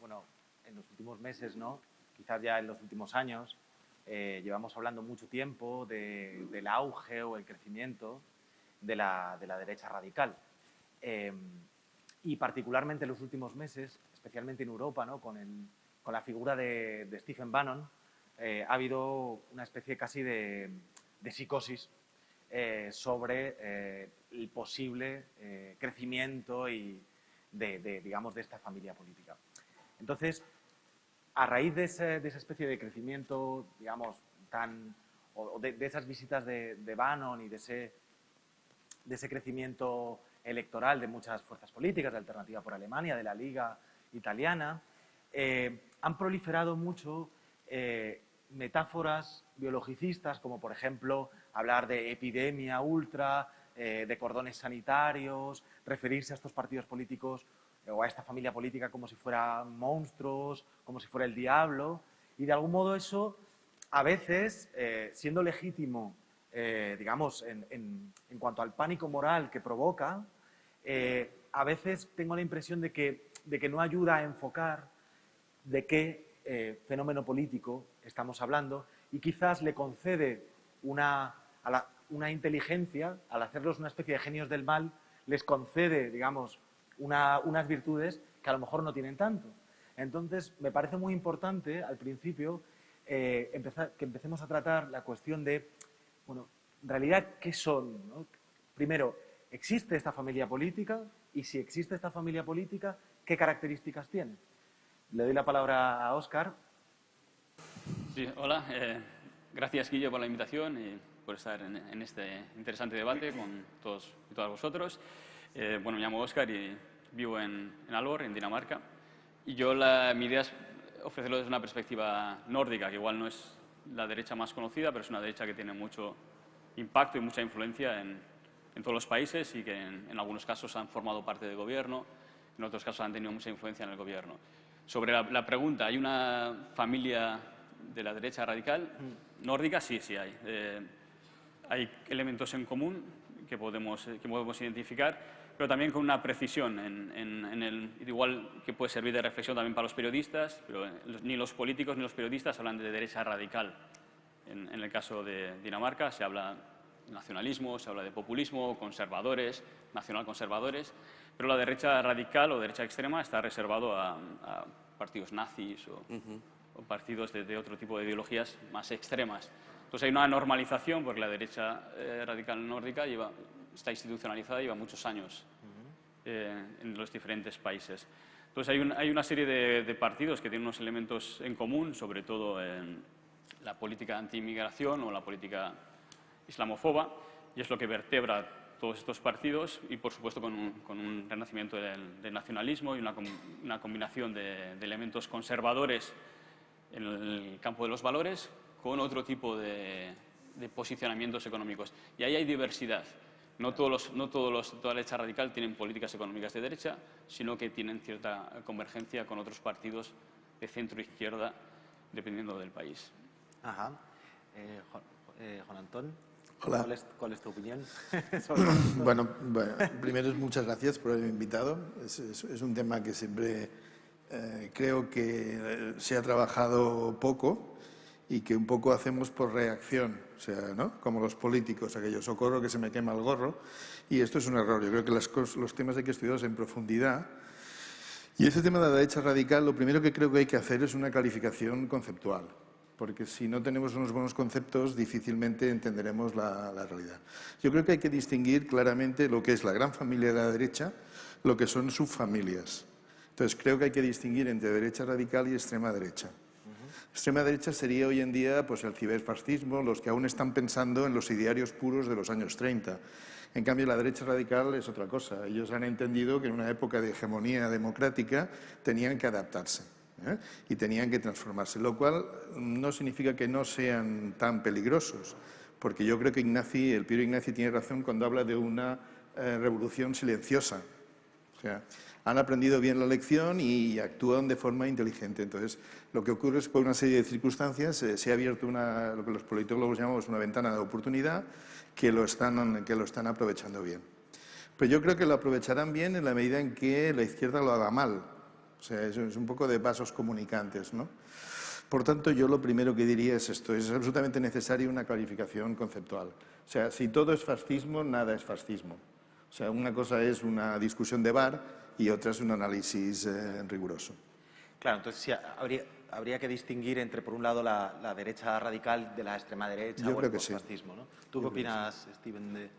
bueno, en los últimos meses, ¿no? quizás ya en los últimos años, eh, llevamos hablando mucho tiempo del auge o el crecimiento de la, de la derecha radical. Eh, y particularmente en los últimos meses, especialmente en Europa, ¿no? con, el, con la figura de, Stephen Bannon, eh, ha habido una especie casi de, psicosis sobre el posible crecimiento y de, digamos, de esta familia política. Entonces, a raíz de, esa especie de crecimiento, digamos, tan, de, esas visitas de, Bannon y de ese, de ese crecimiento electoral de muchas fuerzas políticas, de Alternativa por Alemania, de la Liga Italiana, eh, han proliferado mucho eh, metáforas biologicistas, como por ejemplo hablar de epidemia ultra, eh, de cordones sanitarios, referirse a estos partidos políticos o a esta familia política como si fueran monstruos, como si fuera el diablo. Y de algún modo eso, a veces, eh, siendo legítimo, eh, digamos, en, cuanto al pánico moral que provoca, eh, a veces tengo la impresión de que, de que no ayuda a enfocar de qué fenómeno político estamos hablando y quizás le concede una, una inteligencia, al hacerlos una especie de genios del mal, les concede, digamos, unas virtudes que a lo mejor no tienen tanto. Entonces, me parece muy importante al principio eh, empezar, que empecemos a tratar la cuestión de, bueno, en realidad, ¿qué son? Primero, ¿existe esta familia política? Y si existe esta familia política, ¿qué características tiene? Le doy la palabra a Óscar. Sí, hola. Eh, gracias, Guillo, por la invitación y por estar en, este interesante debate con todos y todas vosotros. Eh, bueno, me llamo Óscar y vivo en, en Alvor, en Dinamarca, y yo la, mi idea es ofrecerlo desde una perspectiva nórdica, que igual no es la derecha más conocida, pero es una derecha que tiene mucho impacto y mucha influencia en, en todos los países y que en, en, algunos casos han formado parte del gobierno, en otros casos han tenido mucha influencia en el gobierno. Sobre la, la pregunta, ¿hay una familia de la derecha radical? Mm. Nórdica, sí, sí hay. Eh, hay elementos en común que podemos, que podemos identificar, pero también con una precisión, en, el, igual que puede servir de reflexión también para los periodistas, pero ni los políticos ni los periodistas hablan de derecha radical. En, el caso de Dinamarca se habla de nacionalismo, se habla de populismo, conservadores, nacional-conservadores, pero la derecha radical o derecha extrema está reservado a, partidos nazis o, o partidos de, de, otro tipo de ideologías más extremas. Entonces hay una normalización porque la derecha eh, radical nórdica lleva está institucionalizada lleva muchos años eh, en los diferentes países. Entonces hay, hay una serie de, partidos que tienen unos elementos en común, sobre todo en la política anti-inmigración o la política islamofoba, y es lo que vertebra todos estos partidos y, por supuesto, con un, renacimiento del, nacionalismo y una, una combinación de, de, elementos conservadores en el campo de los valores con otro tipo de, de posicionamientos económicos. Y ahí hay diversidad. No, todos los, no todos los, toda la derecha radical tienen políticas económicas de derecha, sino que tienen cierta convergencia con otros partidos de centro-izquierda, dependiendo del país. Ajá. Eh, Juan, eh, Juan, Antón, Hola. ¿cuál es, cuál es tu opinión? bueno, bueno, primero muchas gracias por haberme invitado. Es, es, es un tema que siempre eh, creo que se ha trabajado poco y que un poco hacemos por reacción, o sea, ¿no? como los políticos, aquello, socorro que se me quema el gorro, y esto es un error. Yo creo que los temas hay que estudiarlos en profundidad. Y ese tema de la derecha radical, lo primero que creo que hay que hacer es una calificación conceptual, porque si no tenemos unos buenos conceptos, difícilmente entenderemos la, la realidad. Yo creo que hay que distinguir claramente lo que es la gran familia de la derecha, lo que son subfamilias. Entonces, creo que hay que distinguir entre derecha radical y extrema derecha. Extrema derecha sería hoy en día pues, el ciberfascismo, los que aún están pensando en los idearios puros de los años 30. En cambio, la derecha radical es otra cosa. Ellos han entendido que en una época de hegemonía democrática tenían que adaptarse ¿eh? y tenían que transformarse, lo cual no significa que no sean tan peligrosos, porque yo creo que Ignaci, el Piero Ignaci tiene razón cuando habla de una eh, revolución silenciosa. O sea, han aprendido bien la lección y actúan de forma inteligente. Entonces, lo que ocurre es que por una serie de circunstancias eh, se ha abierto una, lo que los politólogos llamamos una ventana de oportunidad que lo, están, que lo están aprovechando bien. Pero yo creo que lo aprovecharán bien en la medida en que la izquierda lo haga mal. O sea, es, un poco de vasos comunicantes, ¿no? Por tanto, yo lo primero que diría es esto, es absolutamente necesaria una clarificación conceptual. O sea, si todo es fascismo, nada es fascismo. O sea, una cosa es una discusión de bar y otra es un análisis eh, riguroso. Claro, entonces sí, habría, habría que distinguir entre, por un lado, la, la derecha radical de la extrema derecha Yo o creo el que sí. fascismo, ¿no? ¿Tú qué opinas, Steven, de...?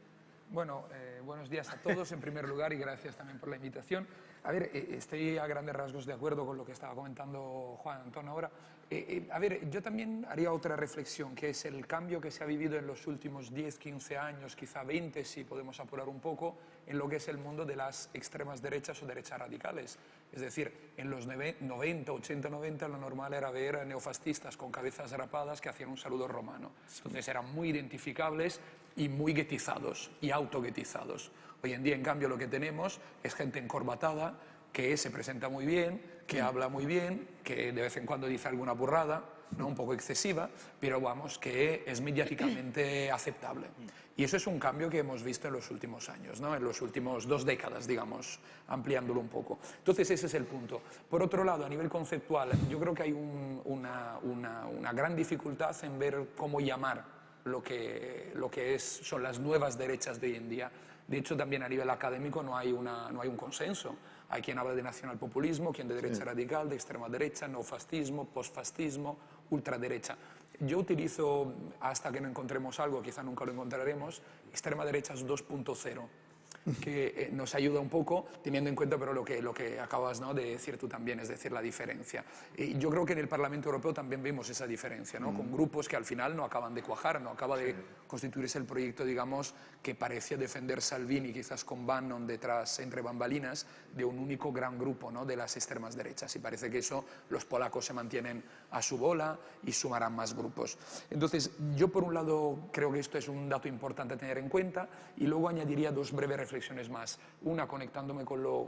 Bueno, eh, buenos días a todos en primer lugar y gracias también por la invitación. A ver, eh, estoy a grandes rasgos de acuerdo con lo que estaba comentando Juan Antonio ahora. Eh, eh, a ver, yo también haría otra reflexión, que es el cambio que se ha vivido en los últimos 10, 15 años, quizá 20 si podemos apurar un poco, en lo que es el mundo de las extremas derechas o derechas radicales. Es decir, en los neve- 90, 80, 90 lo normal era ver neofascistas con cabezas rapadas que hacían un saludo romano. Entonces eran muy identificables y muy guetizados y autoguetizados. Hoy en día, en cambio, lo que tenemos es gente encorbatada que se presenta muy bien, que habla muy bien, que de vez en cuando dice alguna burrada, ¿no? un poco excesiva, pero vamos, que es mediáticamente aceptable. Y eso es un cambio que hemos visto en los últimos años, ¿no? en los últimos dos décadas, digamos, ampliándolo un poco. Entonces, ese es el punto. Por otro lado, a nivel conceptual, yo creo que hay un- una, una- una gran dificultad en ver cómo llamar lo que, lo que es, son las nuevas derechas de hoy en día. De hecho, también a nivel académico no hay, una, no hay un consenso. Hay quien habla de nacionalpopulismo, quien de derecha radical, de extrema derecha, neofascismo, postfascismo, ultraderecha. Yo utilizo, hasta que no encontremos algo, quizá nunca lo encontraremos, extrema derecha es 2.0 que eh, nos ayuda un poco, teniendo en cuenta pero lo que, lo que acabas ¿no? de decir tú también, es decir, la diferencia. Y yo creo que en el Parlamento Europeo también vemos esa diferencia, ¿no? con grupos que al final no acaban de cuajar, no acaba de constituirse el proyecto, digamos, que parecía defender Salvini, quizás con Bannon detrás, entre bambalinas, de un único gran grupo ¿no? de las extremas derechas. Y parece que eso los polacos se mantienen a su bola y sumarán más grupos. Entonces, yo por un lado creo que esto es un dato importante a tener en cuenta y luego añadiría dos breves reflexiones más. Una conectándome con lo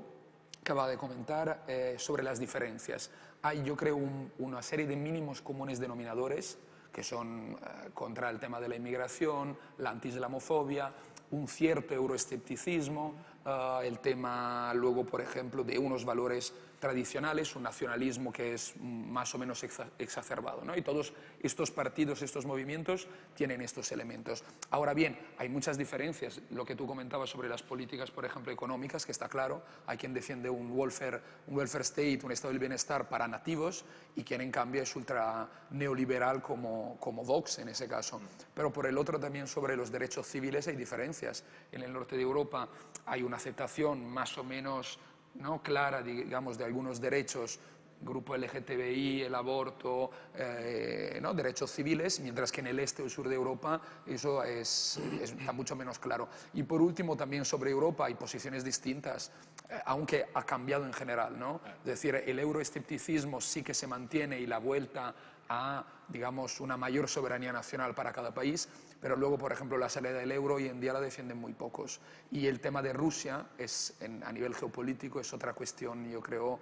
que acaba de comentar eh, sobre las diferencias. Hay, yo creo, un- una serie de mínimos comunes denominadores que son eh, contra el tema de la inmigración, la antislamofobia, un cierto euroescepticismo, eh, el tema luego, por ejemplo, de unos valores tradicionales, un nacionalismo que es más o menos exa- exacerbado. ¿no? Y todos estos partidos, estos movimientos tienen estos elementos. Ahora bien, hay muchas diferencias. Lo que tú comentabas sobre las políticas, por ejemplo, económicas, que está claro, hay quien defiende un welfare, un welfare state, un estado del bienestar para nativos, y quien en cambio es ultra neoliberal como, como Vox en ese caso. Pero por el otro también sobre los derechos civiles hay diferencias. En el norte de Europa hay una aceptación más o menos ¿no? clara, digamos, de algunos derechos, grupo LGTBI, el aborto, eh, ¿no? derechos civiles, mientras que en el este o sur de Europa eso es, es- está mucho menos claro. Y por último, también sobre Europa hay posiciones distintas, eh, aunque ha cambiado en general. ¿no? Es decir, el euroescepticismo sí que se mantiene y la vuelta a, digamos, una mayor soberanía nacional para cada país, pero luego, por ejemplo, la salida del euro hoy en día la defienden muy pocos. Y el tema de Rusia es, a nivel geopolítico es otra cuestión, yo creo,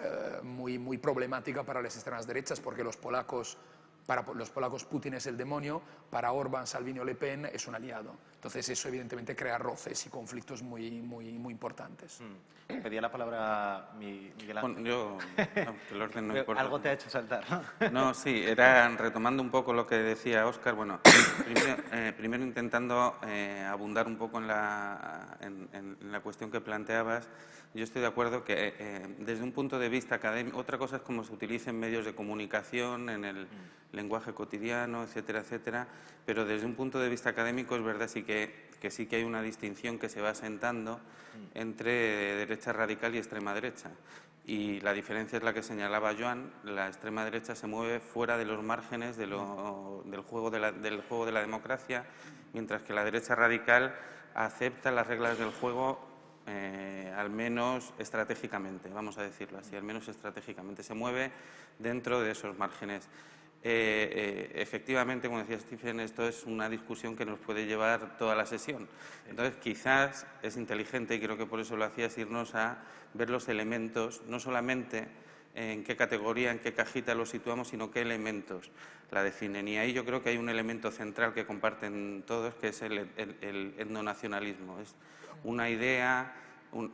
eh, muy, muy problemática para las extremas derechas, porque los polacos, para los polacos Putin es el demonio, para Orbán, Salvini o Le Pen es un aliado. Entonces eso evidentemente crea roces y conflictos muy, muy, muy importantes. Mm. Pedía la palabra mi- Miguel Ángel. Bueno, yo, no, que el orden no importa. Algo te ha hecho saltar, ¿no? No, sí, era retomando un poco lo que decía Óscar, bueno, primero, eh, primero intentando eh, abundar un poco en la, en- en la cuestión que planteabas. Yo estoy de acuerdo que eh, desde un punto de vista académico, otra cosa es cómo se utiliza en medios de comunicación, en el lenguaje cotidiano, etcétera, etcétera, pero desde un punto de vista académico es verdad sí que, que sí que hay una distinción que se va asentando entre derecha radical y extrema derecha. Y la diferencia es la que señalaba Joan, la extrema derecha se mueve fuera de los márgenes de lo- del, juego de la, del juego de la democracia, mientras que la derecha radical acepta las reglas del juego eh, al menos estratégicamente, vamos a decirlo así, al menos estratégicamente, se mueve dentro de esos márgenes. Eh, eh, efectivamente, como decía Stephen, esto es una discusión que nos puede llevar toda la sesión. Entonces, quizás es inteligente, y creo que por eso lo hacías, irnos a ver los elementos, no solamente en qué categoría, en qué cajita lo situamos, sino qué elementos la definen. Y ahí yo creo que hay un elemento central que comparten todos, que es el, el- etnonacionalismo. Una idea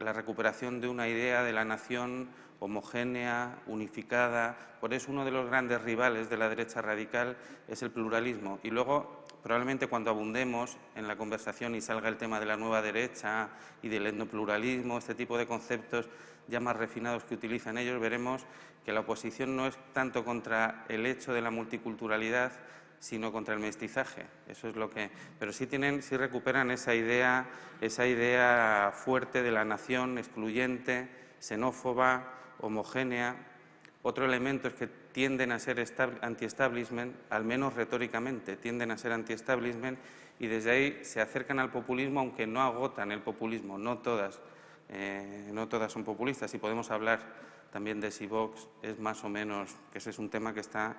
la recuperación de una idea de la nación homogénea, unificada. Por eso uno de los grandes rivales de la derecha radical es el pluralismo. Y luego, probablemente cuando abundemos en la conversación y salga el tema de la nueva derecha y del etnopluralismo, este tipo de conceptos ya más refinados que utilizan ellos, veremos que la oposición no es tanto contra el hecho de la multiculturalidad, sino contra el mestizaje. Eso es lo que. Pero sí tienen, sí recuperan esa idea, esa idea fuerte de la nación excluyente, xenófoba, homogénea. Otro elemento es que tienden a ser anti-establishment, al menos retóricamente, tienden a ser anti-establishment y desde ahí se acercan al populismo, aunque no agotan el populismo, no todas, eh, no todas son populistas. Y podemos hablar también de si Vox es más o menos, que ese es un tema que está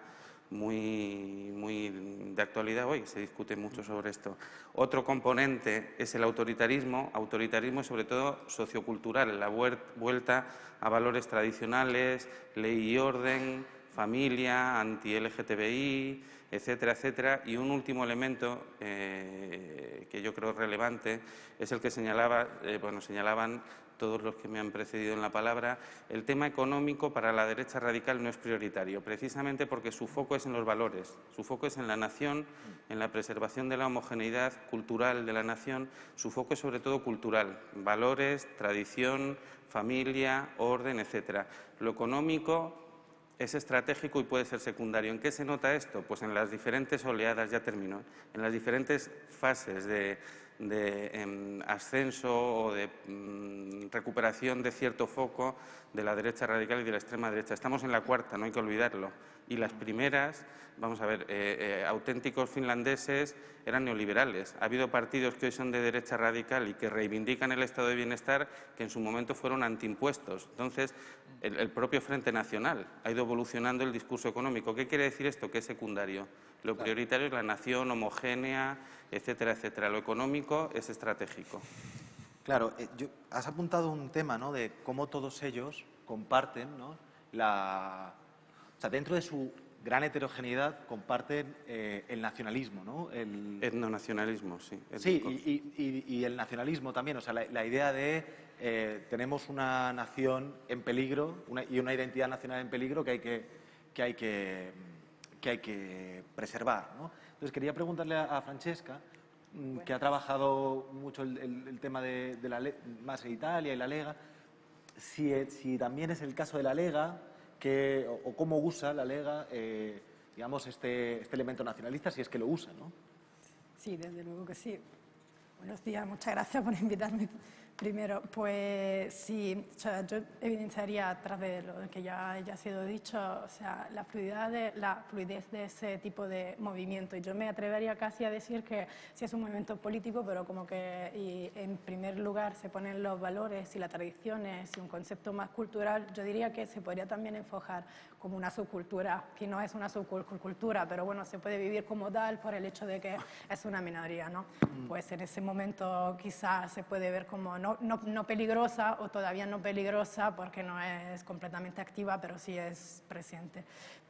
muy, muy de actualidad hoy, se discute mucho sobre esto. Otro componente es el autoritarismo, autoritarismo sobre todo sociocultural, la vuelta a valores tradicionales, ley y orden, familia, anti-LGTBI, etcétera, etcétera. Y un último elemento eh, que yo creo relevante es el que señalaba, eh, bueno, señalaban todos los que me han precedido en la palabra, el tema económico para la derecha radical no es prioritario, precisamente porque su foco es en los valores, su foco es en la nación, en la preservación de la homogeneidad cultural de la nación, su foco es sobre todo cultural, valores, tradición, familia, orden, etcétera. Lo económico es estratégico y puede ser secundario. ¿En qué se nota esto? Pues en las diferentes oleadas, ya termino, en las diferentes fases de, de em, ascenso o de mm, recuperación de cierto foco de la derecha radical y de la extrema derecha. Estamos en la cuarta, no hay que olvidarlo. Y las primeras, vamos a ver, eh, eh, auténticos finlandeses eran neoliberales. Ha habido partidos que hoy son de derecha radical y que reivindican el estado de bienestar que en su momento fueron antiimpuestos. Entonces, el, el propio Frente Nacional ha ido evolucionando el discurso económico. ¿Qué quiere decir esto? Que es secundario. Lo prioritario es la nación homogénea, etcétera, etcétera. Lo económico es estratégico. Claro, eh, has apuntado un tema ¿no? de cómo todos ellos comparten ¿no? la... O sea, dentro de su gran heterogeneidad comparten eh, el nacionalismo, ¿no? El etnonacionalismo, sí. Sí, y, el nacionalismo también, o sea, la, idea de eh, tenemos una nación en peligro y una identidad nacional en peligro que hay que, que, hay que, que, hay que preservar, ¿no? Entonces, quería preguntarle a, Francesca, mm, que ha trabajado mucho el, tema de, la más de Italia y la Lega, si, si, también es el caso de la Lega, que, o, cómo usa la Lega, eh, digamos, este, este, elemento nacionalista, si es que lo usa, ¿no? Sí, desde luego que sí. Buenos días, muchas gracias por invitarme Primero, pues sí, yo evidenciaría a través de lo que ya, ya ha sido dicho, o sea, la fluidez, de, la fluidez de ese tipo de movimiento. Y yo me atrevería casi a decir que sí es un movimiento político, pero como que en primer lugar se ponen los valores y las tradiciones y un concepto más cultural, yo diría que se podría también enfocar como una subcultura, que no es una subcultura, pero bueno, se puede vivir como tal por el hecho de que es una minoría, ¿no? Mm. Pues en ese momento quizás se puede ver como no, peligrosa o todavía no peligrosa porque no es completamente activa, pero sí es presente.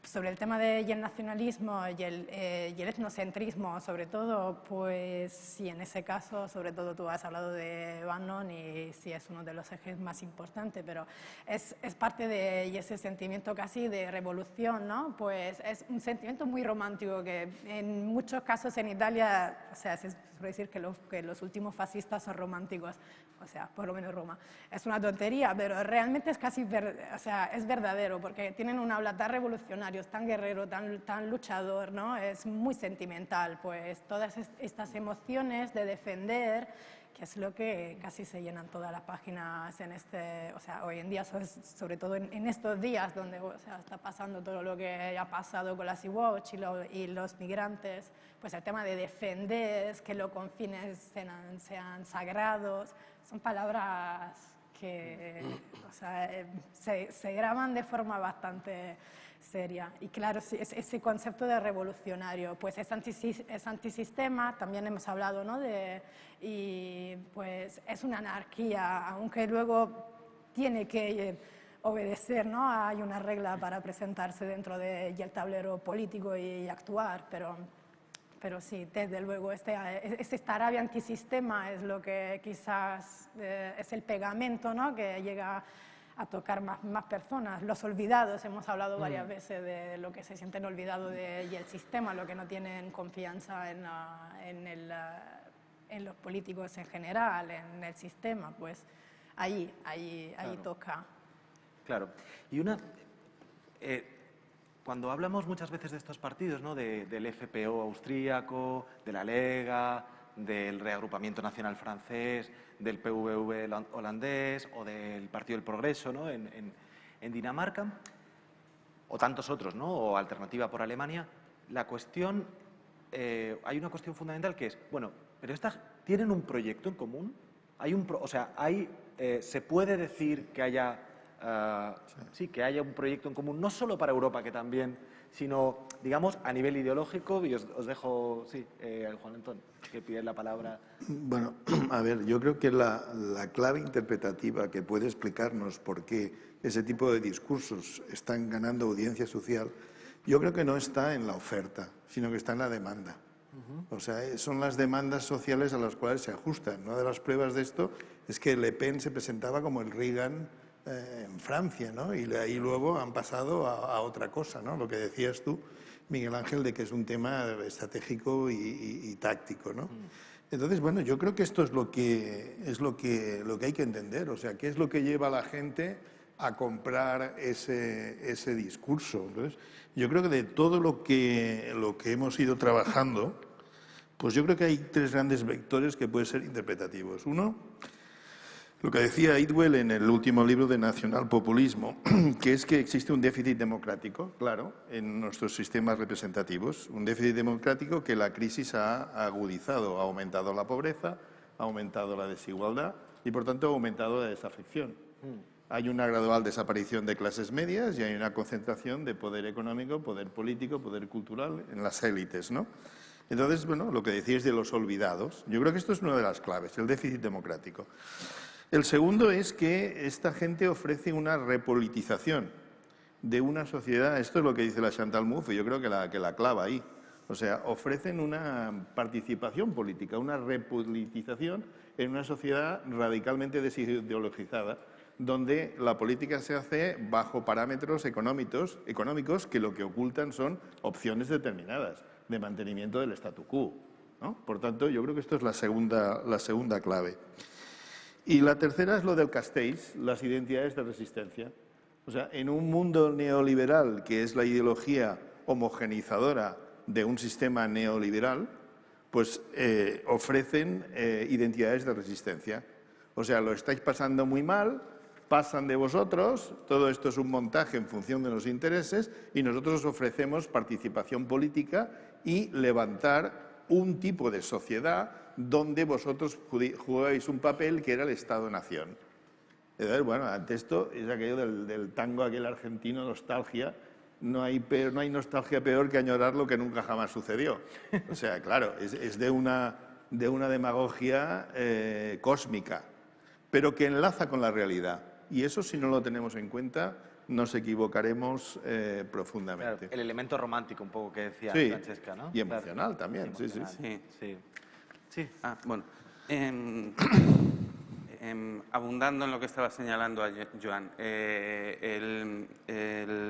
Sobre el tema del nacionalismo y el, eh, y el, etnocentrismo, sobre todo, pues sí, en ese caso, sobre todo tú has hablado de Bannon y sí es uno de los ejes más importantes, pero es, es parte de ese sentimiento casi de revolución, ¿no? Pues es un sentimiento muy romántico que en muchos casos en Italia, o sea, se suele decir que los, que los últimos fascistas son románticos, o sea, por lo menos Roma. Es una tontería, pero realmente es casi, o sea, es verdadero, porque tienen un habla tan revolucionario, tan guerrero, tan, tan luchador, ¿no? Es muy sentimental, pues todas estas emociones de defender, que es lo que casi se llenan todas las páginas en este, o sea, hoy en día, sobre todo en, estos días donde o sea, está pasando todo lo que ha pasado con la Sea-Watch y, y, los migrantes, pues el tema de defender, que los confines sean, sean sagrados, son palabras que o sea, eh, se, se, graban de forma bastante seria. Y claro, ese concepto de revolucionario, pues es, antisistema, también hemos hablado, ¿no? De, y pues es una anarquía, aunque luego tiene que eh, obedecer, ¿no? Hay una regla para presentarse dentro del tablero político y actuar, pero pero sí, desde luego, este, este Arabia antisistema es lo que quizás eh, es el pegamento ¿no? que llega a tocar más, más, personas. Los olvidados, hemos hablado varias mm. veces de lo que se sienten olvidados de, y el sistema, lo que no tienen confianza en, en, el, en, los políticos en general, en el sistema, pues ahí, ahí, ahí toca. Claro. Y una... Eh, cuando hablamos muchas veces de estos partidos, ¿no? del FPO austríaco, de la Lega, del Reagrupamiento Nacional francés, del PVV holandés o del Partido del Progreso ¿no? en, Dinamarca, o tantos otros, ¿no? o Alternativa por Alemania, la cuestión, eh, hay una cuestión fundamental que es, bueno, pero estas tienen un proyecto en común, hay un, o sea, hay, eh, se puede decir que haya Ah, sí. que haya un proyecto en común, no solo para Europa, que también, sino, digamos, a nivel ideológico, y os, dejo, sí, eh, Juan Antón, que pide la palabra. Bueno, a ver, yo creo que la, la clave interpretativa que puede explicarnos por qué ese tipo de discursos están ganando audiencia social, yo creo que no está en la oferta, sino que está en la demanda. O sea, eh, son las demandas sociales a las cuales se ajustan. Una de las pruebas de esto es que Le Pen se presentaba como el Reagan eh, en Francia, ¿no? Y ahí luego han pasado a, otra cosa, ¿no? Lo que decías tú, Miguel Ángel, de que es un tema estratégico y, táctico, ¿no? Mm. Entonces, bueno, yo creo que esto es lo que, es lo que, lo que hay que entender, o sea, qué es lo que lleva a la gente a comprar ese, ese discurso. Entonces, yo creo que de todo lo que, lo que hemos ido trabajando, pues yo creo que hay tres grandes vectores que pueden ser interpretativos. Uno, lo que decía Idwell en el último libro de Nacional Populismo, que es que existe un déficit democrático, claro, en nuestros sistemas representativos, un déficit democrático que la crisis ha agudizado, ha aumentado la pobreza, ha aumentado la desigualdad y, por tanto, ha aumentado la desafección. Mm. Hay una gradual desaparición de clases medias y hay una concentración de poder económico, poder político, poder cultural en las élites, ¿no? Entonces, bueno, lo que decíais de los olvidados, yo creo que esto es una de las claves, el déficit democrático. El segundo es que esta gente ofrece una repolitización de una sociedad, esto es lo que dice la Chantal Mouffe, yo creo que la, que la clava ahí. O sea, ofrecen una participación política, una repolitización en una sociedad radicalmente desideologizada, donde la política se hace bajo parámetros económicos, económicos que lo que ocultan son opciones determinadas de mantenimiento del statu quo. Por tanto, yo creo que esto es la segunda, la segunda clave. Y la tercera es lo del Castells, las identidades de resistencia. O sea, en un mundo neoliberal, que es la ideología homogenizadora de un sistema neoliberal, pues eh, ofrecen eh, identidades de resistencia. O sea, lo estáis pasando muy mal, pasan de vosotros, todo esto es un montaje en función de los intereses y nosotros os ofrecemos participación política y levantar un tipo de sociedad donde vosotros jugáis un papel que era el Estado-Nación. Bueno, ante esto es aquello del, tango aquel argentino, nostalgia, no hay, no hay nostalgia peor que añorar lo que nunca jamás sucedió. O sea, claro, es, de, una, de una demagogia eh, cósmica, pero que enlaza con la realidad. Y eso, si no lo tenemos en cuenta, nos equivocaremos eh, profundamente. el elemento romántico, un poco que decía Francesca, ¿no? Y emocional también, sí, sí. sí. Sí. Ah, bueno. Em, em, abundando en lo que estaba señalando Joan, eh,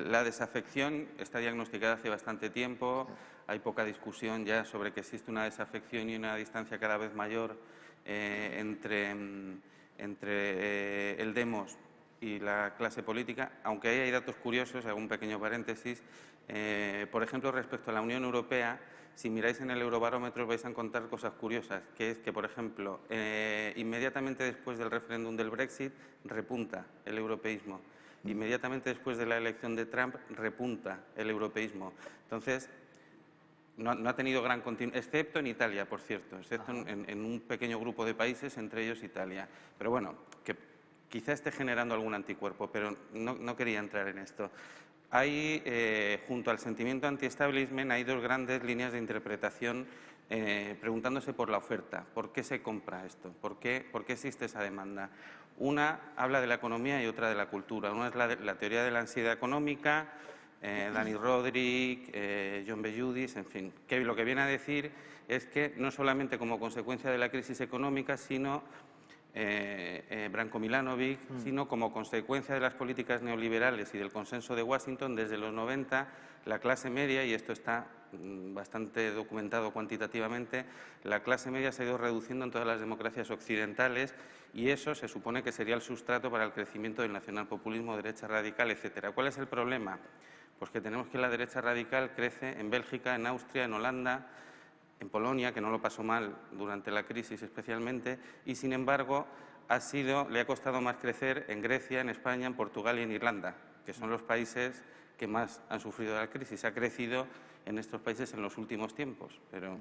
la desafección está diagnosticada hace bastante tiempo, hay poca discusión ya sobre que existe una desafección y una distancia cada vez mayor eh, entre, entre eh, el demos y la clase política, aunque ahí hay datos curiosos, un pequeño paréntesis, por ejemplo, respecto a la Unión Europea, si miráis en el Eurobarómetro vais a encontrar cosas curiosas, que es que, por ejemplo, eh, inmediatamente después del referéndum del Brexit repunta el europeísmo. Inmediatamente después de la elección de Trump repunta el europeísmo. Entonces, no, ha tenido gran continuidad, excepto en Italia, por cierto, excepto en, un pequeño grupo de países, entre ellos Italia. Pero bueno, que quizá esté generando algún anticuerpo, pero no, no quería entrar en esto. Hay, eh, junto al sentimiento anti-establishment, hay dos grandes líneas de interpretación eh, preguntándose por la oferta. ¿Por qué se compra esto? ¿Por qué, ¿Por qué, existe esa demanda? Una habla de la economía y otra de la cultura. Una es la, teoría de la ansiedad económica, eh, Dani Rodríguez, eh, John Belludis, en fin, lo que viene a decir es que no solamente como consecuencia de la crisis económica, sino eh, Branko Milanovic, mm. sino como consecuencia de las políticas neoliberales y del consenso de Washington, desde los 90 la clase media, y esto está mm, bastante documentado cuantitativamente, la clase media se ha ido reduciendo en todas las democracias occidentales y eso se supone que sería el sustrato para el crecimiento del nacionalpopulismo, derecha radical, etcétera. ¿Cuál es el problema? Pues que tenemos que la derecha radical crece en Bélgica, en Austria, en Holanda, en Polonia, que no lo pasó mal durante la crisis especialmente, y sin embargo ha sido, le ha costado más crecer en Grecia, en España, en Portugal y en Irlanda, que son los países que más han sufrido la crisis. Ha crecido en estos países en los últimos tiempos. Pero,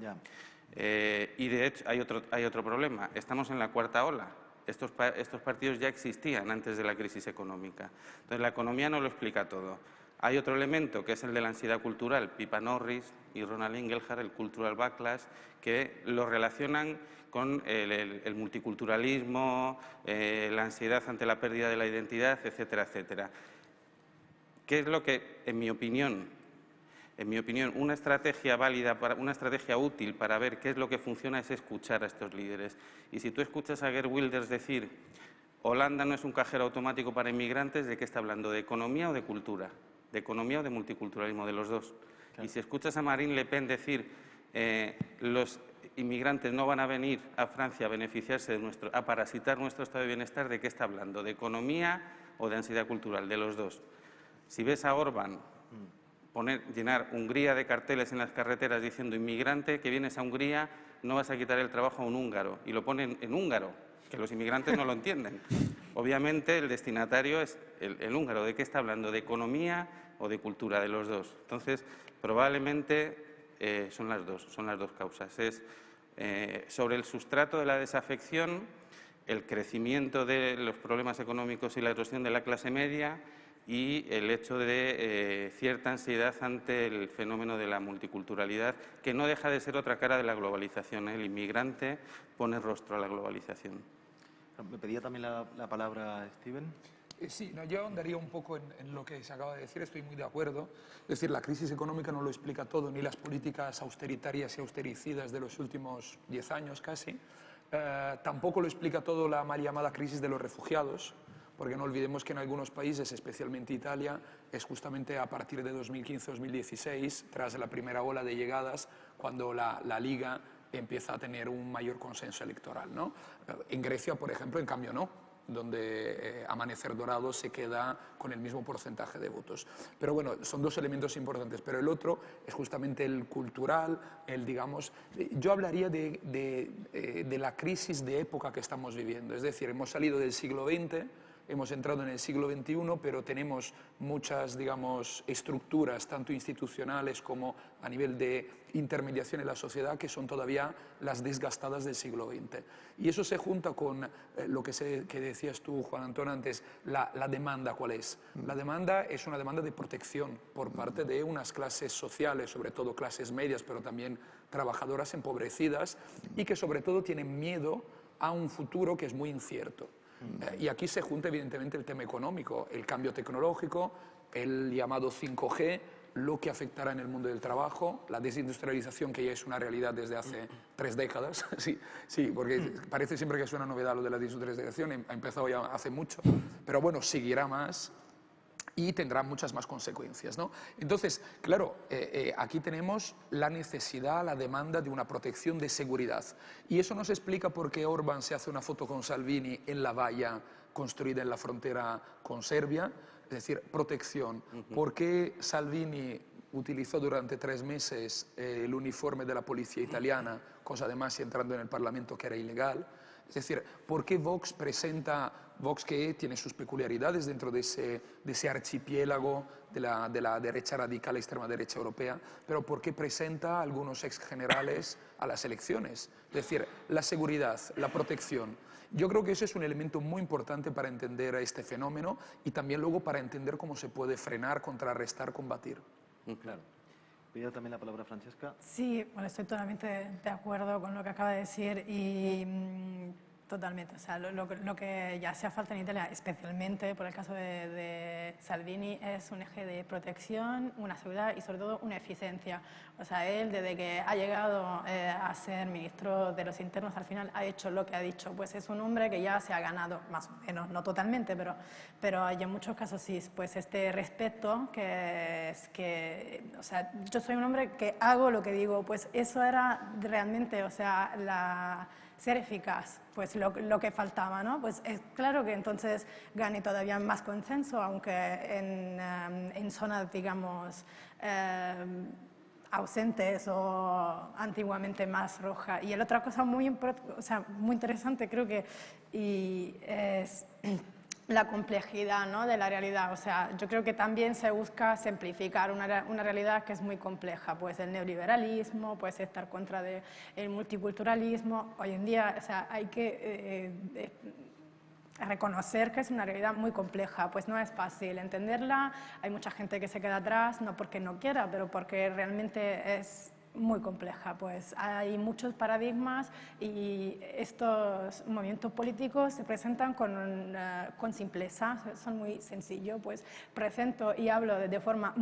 eh, y de hecho hay otro, hay otro problema. Estamos en la cuarta ola. Estos, estos partidos ya existían antes de la crisis económica. Entonces la economía no lo explica todo. Hay otro elemento que es el de la ansiedad cultural. Pipa Norris y Ronald Ingelhard, el cultural backlash, que lo relacionan con el, multiculturalismo, eh, la ansiedad ante la pérdida de la identidad, etcétera, etcétera. ¿Qué es lo que, en mi opinión, en mi opinión, una estrategia válida, para, una estrategia útil para ver qué es lo que funciona es escuchar a estos líderes. Y si tú escuchas a Gerd Wilders decir Holanda no es un cajero automático para inmigrantes, ¿de qué está hablando? ¿De economía o de cultura? De economía o de multiculturalismo, de los dos. Y si escuchas a Marine Le Pen decir eh, los inmigrantes no van a venir a Francia a beneficiarse de nuestro, a parasitar nuestro estado de bienestar, ¿de qué está hablando? ¿De economía o de ansiedad cultural? De los dos. Si ves a Orban poner, llenar Hungría de carteles en las carreteras diciendo inmigrante que vienes a Hungría no vas a quitar el trabajo a un húngaro y lo ponen en húngaro, que los inmigrantes no lo entienden. Obviamente el destinatario es el, húngaro. ¿De qué está hablando? ¿De economía o de cultura? De los dos. Entonces, probablemente eh, son las dos, son las dos causas. Es eh, sobre el sustrato de la desafección, el crecimiento de los problemas económicos y la erosión de la clase media y el hecho de eh, cierta ansiedad ante el fenómeno de la multiculturalidad, que no deja de ser otra cara de la globalización. El inmigrante pone rostro a la globalización. Me pedía también la, palabra Steven. Eh, sí, no, yo andaría un poco en, lo que se acaba de decir, estoy muy de acuerdo. Es decir, la crisis económica no lo explica todo, ni las políticas austeritarias y austericidas de los últimos 10 años casi. Eh, tampoco lo explica todo la mal llamada crisis de los refugiados, porque no olvidemos que en algunos países, especialmente Italia, es justamente a partir de 2015-2016, tras la primera ola de llegadas, cuando la, la Liga empieza a tener un mayor consenso electoral. ¿no? En Grecia, por ejemplo, en cambio no donde eh, Amanecer Dorado se queda con el mismo porcentaje de votos. Pero bueno, son dos elementos importantes, pero el otro es justamente el cultural, el digamos... Yo hablaría de, eh, de la crisis de época que estamos viviendo, es decir, hemos salido del siglo XX, hemos entrado en el siglo XXI, pero tenemos muchas, digamos, estructuras, tanto institucionales como a nivel de intermediación en la sociedad, que son todavía las desgastadas del siglo XX. Y eso se junta con eh, lo que, decías tú, Juan Antonio, antes, la, la, demanda, ¿cuál es? La demanda es una demanda de protección por parte de unas clases sociales, sobre todo clases medias, pero también trabajadoras empobrecidas, y que sobre todo tienen miedo a un futuro que es muy incierto. Eh, y aquí se junta evidentemente el tema económico, el cambio tecnológico, el llamado 5G, lo que afectará en el mundo del trabajo, la desindustrialización que ya es una realidad desde hace tres décadas, sí, sí, porque parece siempre que es una novedad lo de la desindustrialización, ha empezado ya hace mucho, pero bueno, seguirá más y tendrá muchas más consecuencias. ¿no? Entonces, claro, eh, eh, aquí tenemos la necesidad, la demanda de una protección de seguridad. Y eso nos explica por qué Orban se hace una foto con Salvini en la valla construida en la frontera con Serbia, es decir, protección. ¿Por qué Salvini utilizó durante tres meses eh, el uniforme de la policía italiana, cosa además entrando en el Parlamento que era ilegal? Es decir, ¿por qué Vox presenta, Vox que tiene sus peculiaridades dentro de ese, de ese archipiélago de la, de la, derecha radical, extrema derecha europea, pero por qué presenta a algunos ex generales a las elecciones? Es decir, la seguridad, la protección. Yo creo que ese es un elemento muy importante para entender este fenómeno y también luego para entender cómo se puede frenar, contrarrestar, combatir. Claro también la palabra Francesca. Sí, bueno, estoy totalmente de acuerdo con lo que acaba de decir y mm, Totalmente, o sea, lo, lo, lo, que ya hace falta en Italia, especialmente por el caso de, de, Salvini, es un eje de protección, una seguridad y sobre todo una eficiencia. O sea, él desde que ha llegado eh, a ser ministro de los internos al final ha hecho lo que ha dicho, pues es un hombre que ya se ha ganado, más o menos, no totalmente, pero, pero en muchos casos sí, pues este respeto que es que, o sea, yo soy un hombre que hago lo que digo, pues eso era realmente, o sea, la ser eficaz, pues lo, que faltaba, ¿no? Pues es claro que entonces gane todavía más consenso, aunque en, um, en zonas, digamos, eh, ausentes o antiguamente más roja. Y la otra cosa muy, o sea, muy interesante creo que y es la complejidad ¿no? de la realidad. O sea, yo creo que también se busca simplificar una, una, realidad que es muy compleja. Pues el neoliberalismo, pues estar contra de, el multiculturalismo. Hoy en día o sea, hay que eh, eh, reconocer que es una realidad muy compleja. Pues no es fácil entenderla. Hay mucha gente que se queda atrás, no porque no quiera, pero porque realmente es muy compleja, pues. Hay muchos paradigmas y estos movimientos políticos se presentan con, uh, con simpleza, son muy sencillos, pues. Presento y hablo de, de forma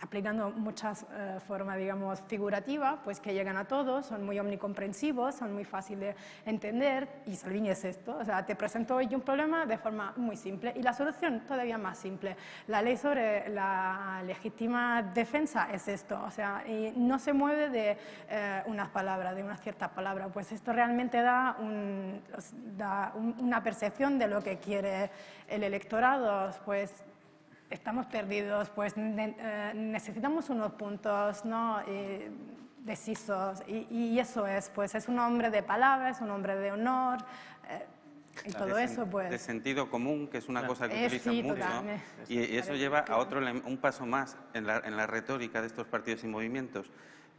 aplicando muchas eh, formas, digamos, figurativas, pues que llegan a todos, son muy omnicomprensivos, son muy fáciles de entender, y Salvini es esto, o sea, te presento hoy un problema de forma muy simple, y la solución todavía más simple. La ley sobre la legítima defensa es esto, o sea, y no se mueve de eh, unas palabras, de una cierta palabra, pues esto realmente da, un, da un, una percepción de lo que quiere el electorado, pues estamos perdidos, pues eh, necesitamos unos puntos ¿no? Eh, decisos y, y, eso es, pues es un hombre de palabras, un hombre de honor eh, y todo de eso pues... De sentido común, que es una claro. cosa que eh, utilizan sí, mucho, totalmente. y, y, eso lleva a otro, un paso más en la, en la retórica de estos partidos y movimientos.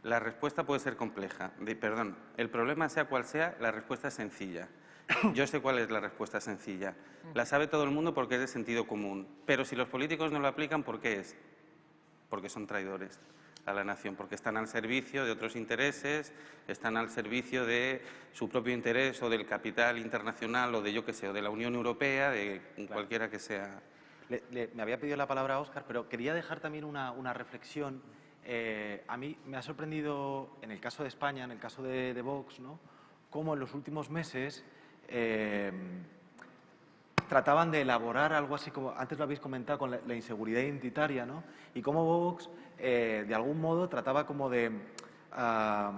La respuesta puede ser compleja, de, perdón, el problema sea cual sea, la respuesta es sencilla. Yo sé cuál es la respuesta sencilla. La sabe todo el mundo porque es de sentido común. Pero si los políticos no lo aplican, ¿por qué es? Porque son traidores a la nación, porque están al servicio de otros intereses, están al servicio de su propio interés o del capital internacional o de yo que sé, o de la Unión Europea, de claro. cualquiera que sea. Le, le, me había pedido la palabra a Óscar, pero quería dejar también una, una reflexión. Eh, a mí me ha sorprendido, en el caso de España, en el caso de, de Vox, ¿no? cómo en los últimos meses eh, trataban de elaborar algo así como, antes lo habéis comentado, con la, inseguridad identitaria, ¿no? Y cómo Vox, eh, de algún modo, trataba como de uh,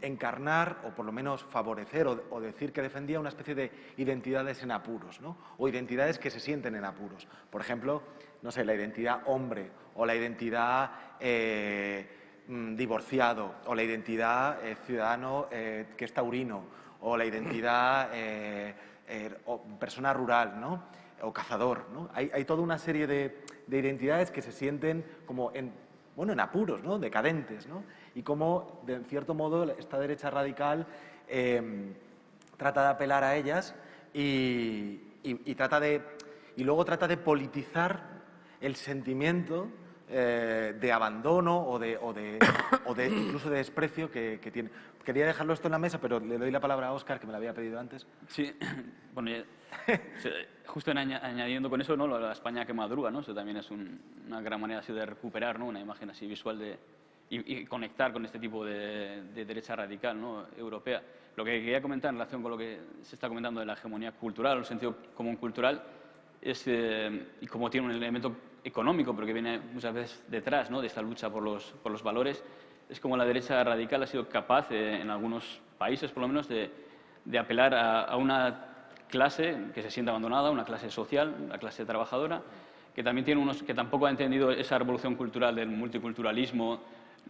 encarnar, o por lo menos favorecer, o, decir que defendía una especie de identidades en apuros, ¿no? O identidades que se sienten en apuros. Por ejemplo, no sé, la identidad hombre, o la identidad... Eh, divorciado, o la identidad eh, ciudadano que es taurino, o la identidad eh, eh, o persona rural, ¿no? o cazador. ¿no? Hay, hay, toda una serie de, de, identidades que se sienten como en, bueno, en apuros, ¿no? decadentes, ¿no? y cómo, de cierto modo, esta derecha radical eh, trata de apelar a ellas y, y, trata de, y luego trata de politizar el sentimiento eh, de abandono o de, o de, o de, incluso de desprecio que, que, tiene. Quería dejarlo esto en la mesa, pero le doy la palabra a Óscar, que me la había pedido antes. Sí, bueno, justo en añadiendo con eso, ¿no? la España que madruga, ¿no? eso también es un, una gran manera así de recuperar ¿no? una imagen así visual de, y, y conectar con este tipo de, de, derecha radical ¿no? europea. Lo que quería comentar en relación con lo que se está comentando de la hegemonía cultural, o el sentido común cultural, es, eh, y como tiene un elemento económico, pero que viene muchas veces detrás ¿no? de esta lucha por los, por los valores, es como la derecha radical ha sido capaz, eh, en algunos países por lo menos, de, de apelar a, a, una clase que se siente abandonada, una clase social, la clase trabajadora, que también tiene unos que tampoco ha entendido esa revolución cultural del multiculturalismo,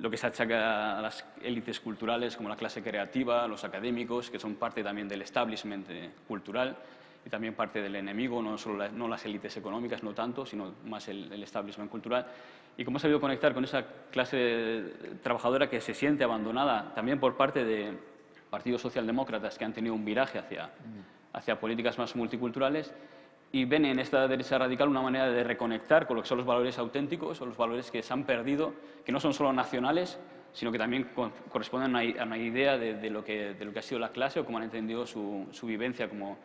lo que se achaca a las élites culturales como la clase creativa, los académicos, que son parte también del establishment eh, cultural, y también parte del enemigo, no solo la, no las élites económicas, no tanto, sino más el, el, establishment cultural. Y cómo ha sabido conectar con esa clase trabajadora que se siente abandonada también por parte de partidos socialdemócratas que han tenido un viraje hacia, hacia políticas más multiculturales y ven en esta derecha radical una manera de reconectar con lo que son los valores auténticos o los valores que se han perdido, que no son solo nacionales, sino que también corresponden a una, idea de, lo que, de, lo que, ha sido la clase o cómo han entendido su, su vivencia como,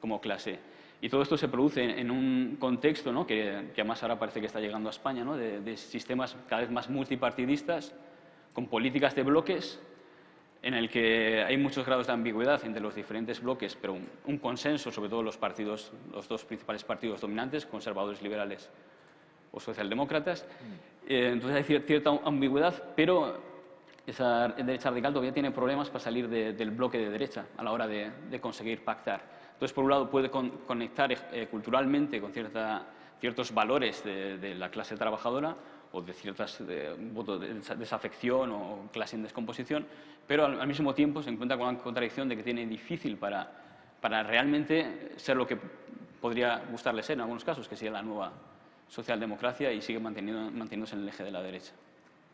como, clase. Y todo esto se produce en un contexto ¿no? que, que, además ahora parece que está llegando a España, ¿no? de, de sistemas cada vez más multipartidistas, con políticas de bloques en el que hay muchos grados de ambigüedad entre los diferentes bloques, pero un, consenso sobre todo los partidos, los dos principales partidos dominantes, conservadores liberales o socialdemócratas. Mm. Eh, entonces hay cierta ambigüedad, pero esa derecha radical todavía tiene problemas para salir del bloque de derecha a la hora de, conseguir pactar. Entonces, por un lado, puede conectar eh, culturalmente con cierta, ciertos valores de, la clase trabajadora o de ciertas de, de desafección o clase en descomposición, pero al, mismo tiempo se encuentra con la contradicción de que tiene difícil para, para realmente ser lo que podría gustarle ser en algunos casos, que sería la nueva socialdemocracia y sigue manteniendo, manteniéndose en el eje de la derecha.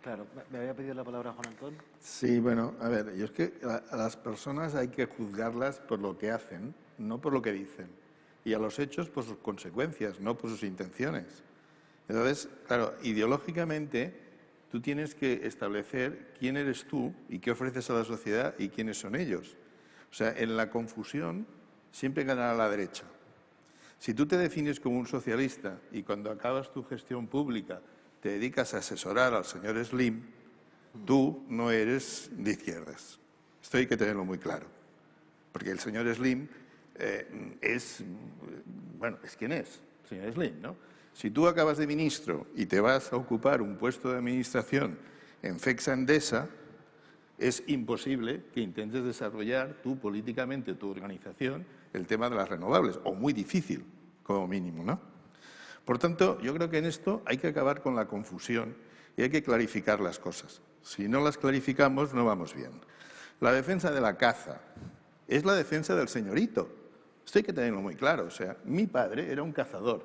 Claro, me había pedido la palabra Juan Antón. Sí, bueno, a ver, yo es que a, las personas hay que juzgarlas por lo que hacen, no por lo que dicen. Y a los hechos por sus consecuencias, no por sus intenciones. Entonces, claro, ideológicamente tú tienes que establecer quién eres tú y qué ofreces a la sociedad y quiénes son ellos. O sea, en la confusión siempre ganará la derecha. Si tú te defines como un socialista y cuando acabas tu gestión pública te dedicas a asesorar al señor Slim, tú no eres de izquierdas. Esto hay que tenerlo muy claro. Porque el señor Slim eh, es, bueno, es quien es, señor Slim, ¿no? Si tú acabas de ministro y te vas a ocupar un puesto de administración en FEXA Endesa, es imposible que intentes desarrollar tú políticamente, tu organización, el tema de las renovables, o muy difícil, como mínimo, ¿no? Por tanto, yo creo que en esto hay que acabar con la confusión y hay que clarificar las cosas. Si no las clarificamos, no vamos bien. La defensa de la caza es la defensa del señorito. Esto hay que tenerlo muy claro. O sea, mi padre era un cazador.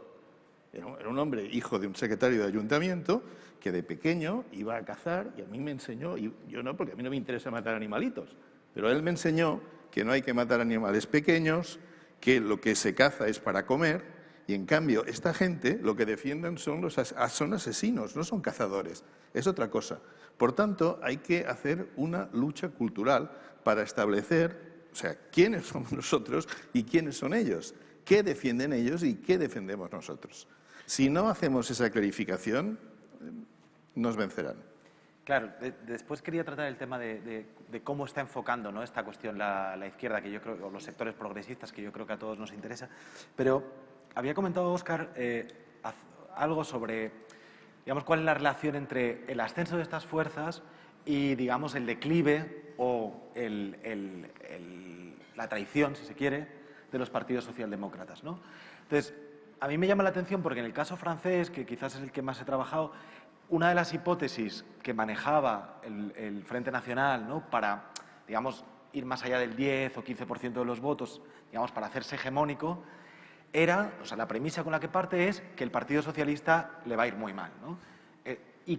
Era un hombre hijo de un secretario de ayuntamiento que de pequeño iba a cazar y a mí me enseñó, y yo no, porque a mí no me interesa matar animalitos, pero él me enseñó que no hay que matar animales pequeños, que lo que se caza es para comer, y en cambio esta gente lo que defienden son, los son asesinos, no son cazadores, es otra cosa. Por tanto, hay que hacer una lucha cultural para establecer, o sea, quiénes somos nosotros y quiénes son ellos, qué defienden ellos y qué defendemos nosotros. Si no hacemos esa clarificación, nos vencerán. Claro, después quería tratar el tema de, cómo está enfocando ¿no? esta cuestión la, izquierda, que yo creo, o los sectores progresistas, que yo creo que a todos nos interesa. Pero había comentado Óscar eh, algo sobre, digamos, cuál es la relación entre el ascenso de estas fuerzas y, digamos, el declive o la traición, si se quiere, de los partidos socialdemócratas. Entonces, a mí me llama la atención porque en el caso francés, que quizás es el que más he trabajado, una de las hipótesis que manejaba el, Frente Nacional para, digamos, ir más allá del 10 o 15% de los votos, digamos, para hacerse hegemónico, era, o sea, la premisa con la que parte es que el Partido Socialista le va a ir muy mal. Eh, y,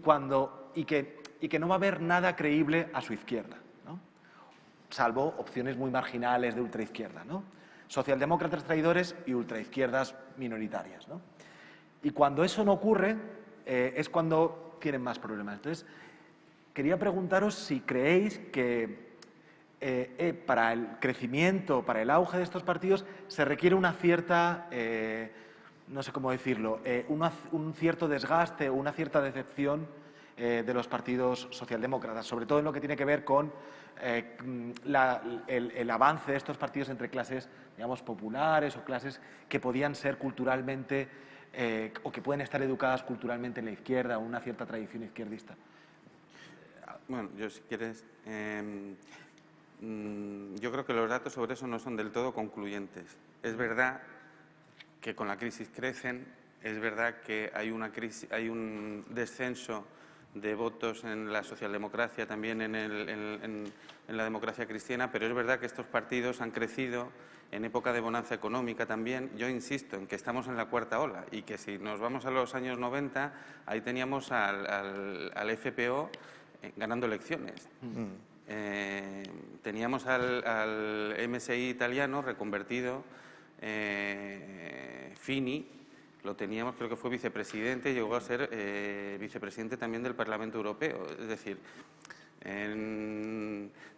que, no va a haber nada creíble a su izquierda. Salvo opciones muy marginales de ultraizquierda, ¿no? socialdemócratas traidores y ultraizquierdas minoritarias. ¿no? Y cuando eso no ocurre, eh, es cuando tienen más problemas. Entonces, quería preguntaros si creéis que eh, eh, para el crecimiento, para el auge de estos partidos, se requiere una cierta, no sé cómo decirlo, un cierto desgaste una cierta decepción de los partidos socialdemócratas, sobre todo en lo que tiene que ver con eh, el, avance de estos partidos entre clases, digamos, populares o clases que podían ser culturalmente eh, o que pueden estar educadas culturalmente en la izquierda o una cierta tradición izquierdista. Bueno, yo si quieres, em, mm, yo creo que los datos sobre eso no son del todo concluyentes. Es verdad que con la crisis crecen, es verdad que hay, una crisis, hay un descenso de votos en la socialdemocracia, también en, la democracia cristiana, pero es verdad que estos partidos han crecido en época de bonanza económica también. Yo insisto en que estamos en la cuarta ola y que si nos vamos a los años 90, ahí teníamos al, FPO eh, ganando elecciones. Mm. Eh, teníamos al, MSI italiano reconvertido, eh, Fini, lo teníamos, creo que fue vicepresidente, llegó a ser eh, vicepresidente también del Parlamento Europeo. Es decir,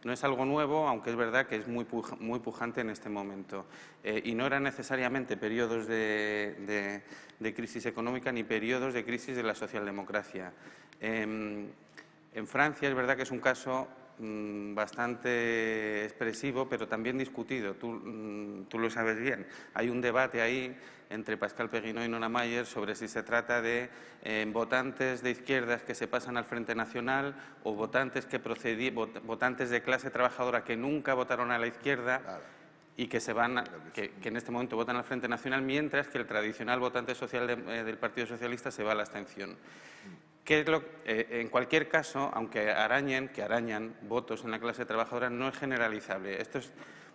no es algo nuevo, aunque es verdad que es muy, muy pujante en este momento. Eh, y no eran necesariamente periodos de, crisis económica ni periodos de crisis de la socialdemocracia. Em, en Francia es verdad que es un caso mm, bastante expresivo, pero también discutido. Tú, mm, tú, lo sabes bien. Hay un debate ahí entre Pascal Perrinot y Nona Mayer sobre si se trata de eh, votantes de izquierdas que se pasan al Frente Nacional o votantes, que procedí, votantes de clase trabajadora que nunca votaron a la izquierda y que, se van que, en este momento votan al Frente Nacional, mientras que el tradicional votante social eh, del Partido Socialista se va a la abstención. es lo, eh, en cualquier caso, aunque arañen, que arañan votos en la clase trabajadora, no es generalizable. Esto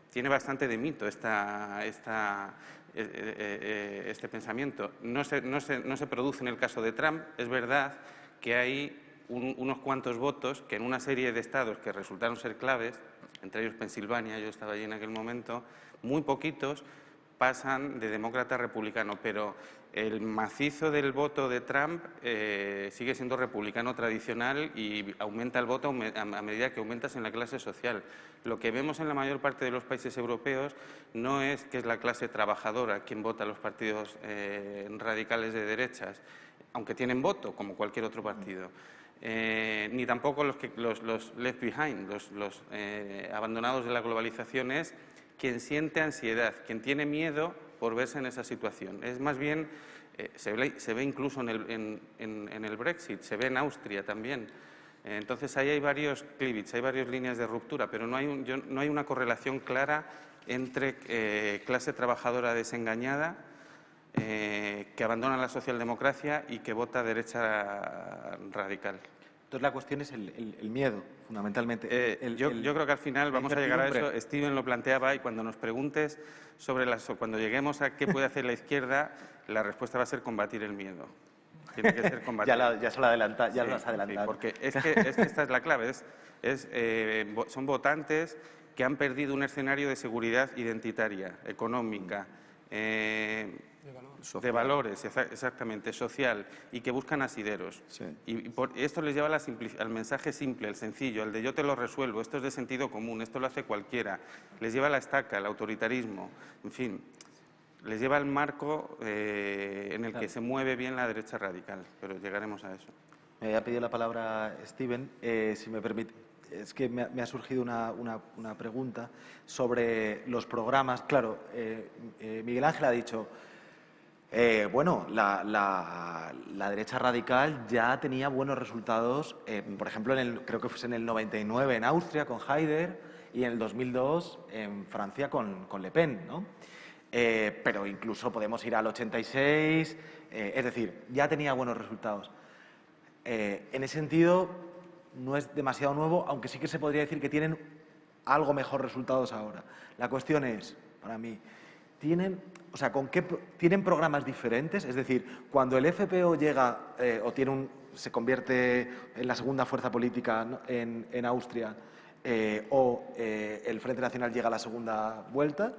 tiene bastante de mito esta, esta, este pensamiento. No se, no, se, no se, produce en el caso de Trump. Es verdad que hay unos cuantos votos que en una serie de estados que resultaron ser claves, entre ellos Pensilvania, yo estaba allí en aquel momento, muy poquitos pasan de demócrata a republicano, pero el macizo del voto de Trump eh, sigue siendo republicano tradicional y aumenta el voto a medida que aumentas en la clase social. Lo que vemos en la mayor parte de los países europeos no es que es la clase trabajadora quien vota a los partidos eh, radicales de derechas, aunque tienen voto, como cualquier otro partido. Eh, ni tampoco los, que, los, left behind, los, los abandonados de la globalización, es quien siente ansiedad, quien tiene miedo por verse en esa situación. Es más bien, eh, se, ve, incluso en el, Brexit, se ve en Austria también. Eh, entonces ahí hay varios cleavage, hay varias líneas de ruptura, pero no hay, no hay una correlación clara entre eh, clase trabajadora desengañada que abandona la socialdemocracia y que vota derecha radical. Entonces la cuestión es el, miedo, fundamentalmente. Eh, yo, creo que al final vamos a llegar a eso. Steven lo planteaba y cuando nos preguntes sobre las, cuando lleguemos a qué puede hacer la izquierda, la respuesta va a ser combatir el miedo. Tiene que ser combatir. ya, se lo adelanta, ya lo has adelantado. porque es que, esta es la clave. Es, eh, son votantes que han perdido un escenario de seguridad identitaria, económica. Eh, de, valores, exactamente, social, y que buscan asideros. Y, por, esto les lleva al mensaje simple, el sencillo, el de yo te lo resuelvo, esto es de sentido común, esto lo hace cualquiera. Les lleva a la estaca, el autoritarismo, en fin, les lleva al marco eh, en el que se mueve bien la derecha radical, pero llegaremos a eso. Me había pedido la palabra Steven, eh, si me permite. Es que me ha, surgido una, una, pregunta sobre los programas. Claro, eh, Miguel Ángel ha dicho, eh, bueno, la, derecha radical ya tenía buenos resultados, eh, por ejemplo, en creo que fue en el 99 en Austria con Haider y en el 2002 en Francia con, Le Pen, ¿no? Eh, pero incluso podemos ir al 86, es decir, ya tenía buenos resultados. en ese sentido, no es demasiado nuevo, aunque sí que se podría decir que tienen algo mejor resultados ahora. La cuestión es, para mí, ¿tienen o sea, ¿con qué tienen programas diferentes? Es decir, cuando el FPO llega eh, o tiene un, se convierte en la segunda fuerza política en, Austria eh, o eh, el Frente Nacional llega a la segunda vuelta,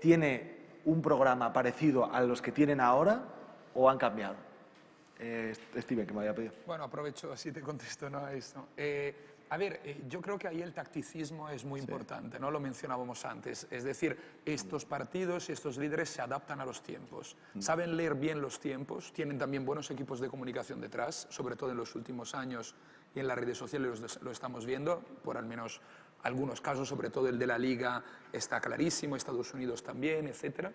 ¿tiene un programa parecido a los que tienen ahora o han cambiado? Steven, que me había pedido. Bueno, aprovecho, así te contesto ¿no? a esto. A ver, eh, yo creo que ahí el tacticismo es muy importante, ¿no? Lo mencionábamos antes. Es decir, estos partidos y estos líderes se adaptan a los tiempos. Mm. Saben leer bien los tiempos, tienen también buenos equipos de comunicación detrás, sobre todo en los últimos años y en las redes sociales lo estamos viendo, por al menos algunos casos, sobre todo el de la Liga, está clarísimo, Estados Unidos también, etc.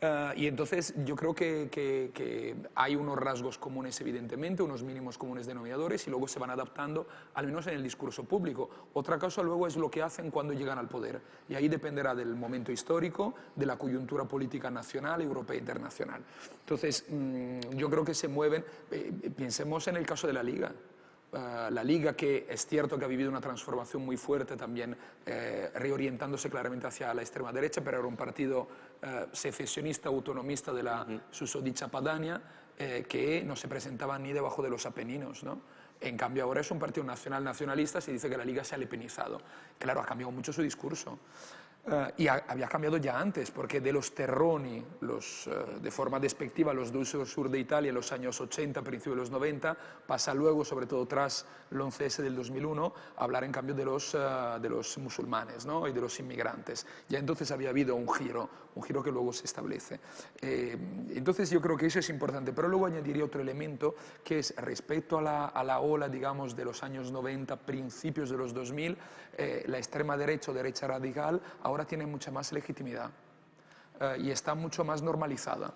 Eh, y entonces yo creo que, hay unos rasgos comunes, evidentemente, unos mínimos comunes denominadores, y luego se van adaptando, al menos en el discurso público. Otra cosa luego es lo que hacen cuando llegan al poder, y ahí dependerá del momento histórico, de la coyuntura política nacional, europea e internacional. Entonces, mm, yo creo que se mueven, eh, pensemos en el caso de la Liga. Eh, la Liga, que es cierto que ha vivido una transformación muy fuerte también, eh, reorientándose claramente hacia la extrema derecha, pero era un partido eh, secesionista, autonomista de la susodicha Padania, que no se presentaba ni debajo de los Apeninos. ¿no? En cambio, ahora es un partido nacional nacionalista, se dice que la Liga se ha lepenizado. Claro, ha cambiado mucho su discurso. Eh, y había cambiado ya antes, porque de los terroni, los, eh, de forma despectiva, los del sur de Italia en los años 80, principios de los 90, pasa luego, sobre todo tras el 11S del 2001, a hablar en cambio de los, eh, de los musulmanes ¿no? y de los inmigrantes. Ya entonces había habido un giro, un giro que luego se establece. entonces yo creo que eso es importante, pero luego añadiría otro elemento que es respecto a la, a la ola, digamos, de los años 90, principios de los 2000, la extrema derecha o derecha radical ahora tiene mucha más legitimidad eh, y está mucho más normalizada.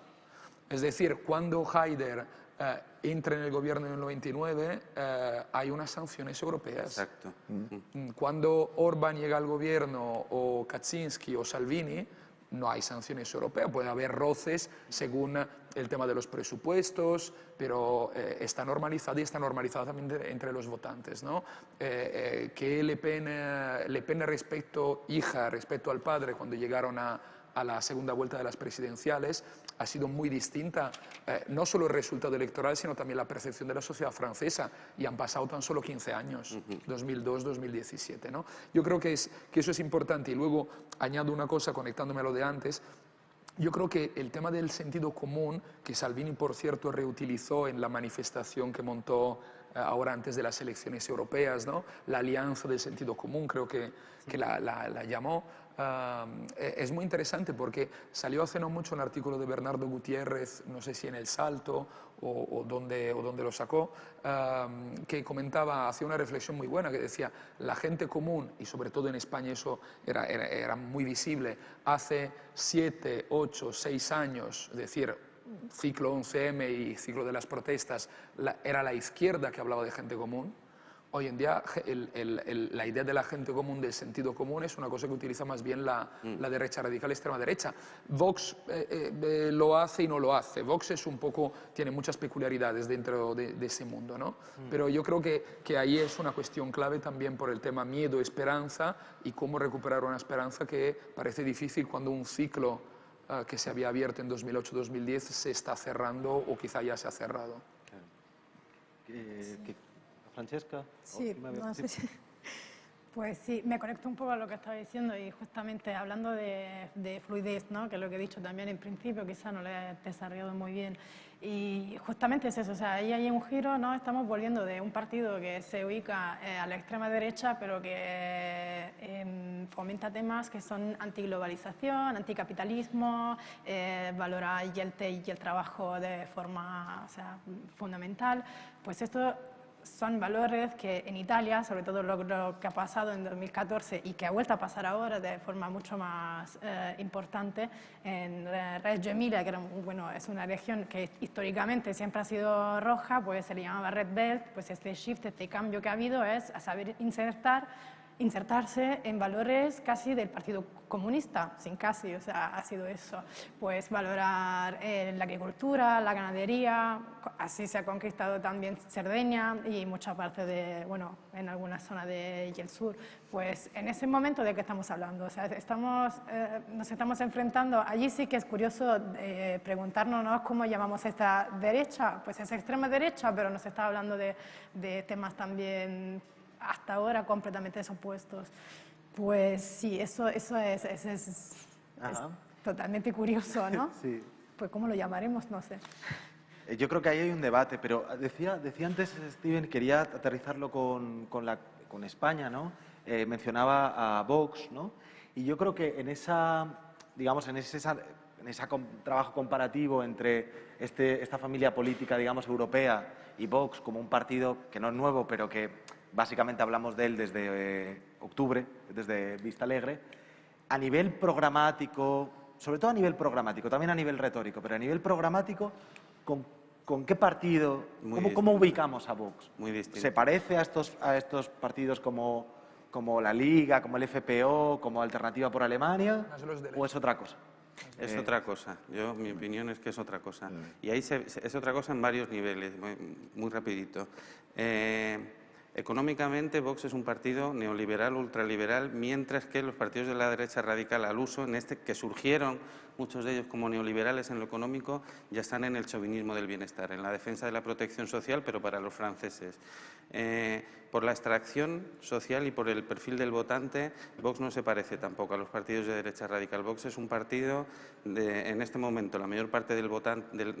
Es decir, cuando Haider eh, entra en el gobierno en el 99, eh, hay unas sanciones europeas. Exacto. Mm, cuando Orban llega al gobierno, o Kaczynski o Salvini, no hay sanciones europeas. Puede haber roces según el tema de los presupuestos, pero eh, está normalizada y está normalizada también entre los votantes. ¿no? Eh, eh, que Le Pen, Le Pen respecto, hija respecto al padre, cuando llegaron a la segunda vuelta de las presidenciales ha sido muy distinta, no solo el resultado electoral, sino también la percepción de la sociedad francesa, y han pasado tan solo 15 años, 2002-2017. ¿no? Yo creo que, es, que eso es importante, y luego añado una cosa conectándome a lo de antes, yo creo que el tema del sentido común, que Salvini, por cierto, reutilizó en la manifestación que montó eh, ahora antes de las elecciones europeas, ¿no? la alianza del sentido común, creo que, que la, la, llamó, eh, es muy interesante porque salió hace no mucho un artículo de Bernardo Gutiérrez, no sé si en El Salto o, o donde, lo sacó, que comentaba, hacía una reflexión muy buena, que decía, la gente común, y sobre todo en España eso era, muy visible, hace siete, ocho, seis años, es decir, ciclo 11M y ciclo de las protestas, era la izquierda que hablaba de gente común, Hoy en día la idea de la gente común, del sentido común, es una cosa que utiliza más bien la, mm. derecha radical, extrema derecha. Vox eh, eh, eh, lo hace y no lo hace. Vox es un poco, tiene muchas peculiaridades dentro de, ese mundo, ¿no? Mm. Pero yo creo que, que, ahí es una cuestión clave también por el tema miedo-esperanza y cómo recuperar una esperanza que parece difícil cuando un ciclo que se había abierto en 2008-2010 se está cerrando o quizá ya se ha cerrado. Francesca. Sí, no sé si... Pues sí, me conecto un poco a lo que estaba diciendo y justamente hablando de, fluidez, ¿no? que es lo que he dicho también en principio, quizá no lo he desarrollado muy bien. Y justamente es eso, o sea, ahí hay un giro, ¿no? estamos volviendo de un partido que se ubica eh, a la extrema derecha, pero que eh, fomenta temas que son antiglobalización, anticapitalismo, eh, valora y el, y el trabajo de forma o sea, fundamental. Pues esto son valores que en Italia, sobre todo lo, que ha pasado en 2014 y que ha vuelto a pasar ahora de forma mucho más eh, importante en Reggio Emilia, que bueno, es una región que históricamente siempre ha sido roja, pues se le llamaba Red Belt, pues este shift, este cambio que ha habido es a saber insertar insertarse en valores casi del Partido Comunista, sin casi, o sea, ha sido eso. Pues valorar eh, la agricultura, la ganadería, así se ha conquistado también Cerdeña y mucha parte de, bueno, en alguna zona de el sur. Pues en ese momento de qué estamos hablando, o sea, estamos, eh, nos estamos enfrentando, allí sí que es curioso eh, preguntarnos cómo llamamos esta derecha, pues es extrema derecha, pero nos está hablando de, de temas también hasta ahora completamente desopuestos. Pues sí, eso, eso es, es, totalmente curioso, ¿no? sí. Pues ¿cómo lo llamaremos? No sé. Eh, yo creo que ahí hay un debate, pero decía, decía antes Steven, quería aterrizarlo con, con, la, con España, ¿no? Eh, mencionaba a Vox, ¿no? Y yo creo que en esa, digamos, en ese, en ese trabajo comparativo entre este, esta familia política, digamos, europea y Vox como un partido que no es nuevo, pero que básicamente hablamos de él desde eh, octubre, desde Vista Alegre, a nivel programático, sobre todo a nivel programático, también a nivel retórico, pero a nivel programático, ¿con, qué partido, cómo, ubicamos a Vox? Muy distinto. ¿Se parece a estos, a estos partidos como, como la Liga, como el FPO, como Alternativa por Alemania, o es otra cosa? Es otra cosa. Yo, mi opinión es que es otra cosa. Y ahí es otra cosa en varios niveles, muy, muy rapidito. Eh, Económicamente, Vox es un partido neoliberal, ultraliberal, mientras que los partidos de la derecha radical al uso, en este que surgieron muchos de ellos como neoliberales en lo económico, ya están en el chauvinismo del bienestar, en la defensa de la protección social, pero para los franceses. Eh, por la extracción social y por el perfil del votante, Vox no se parece tampoco a los partidos de derecha radical. Vox es un partido, de, en este momento, la mayor parte del,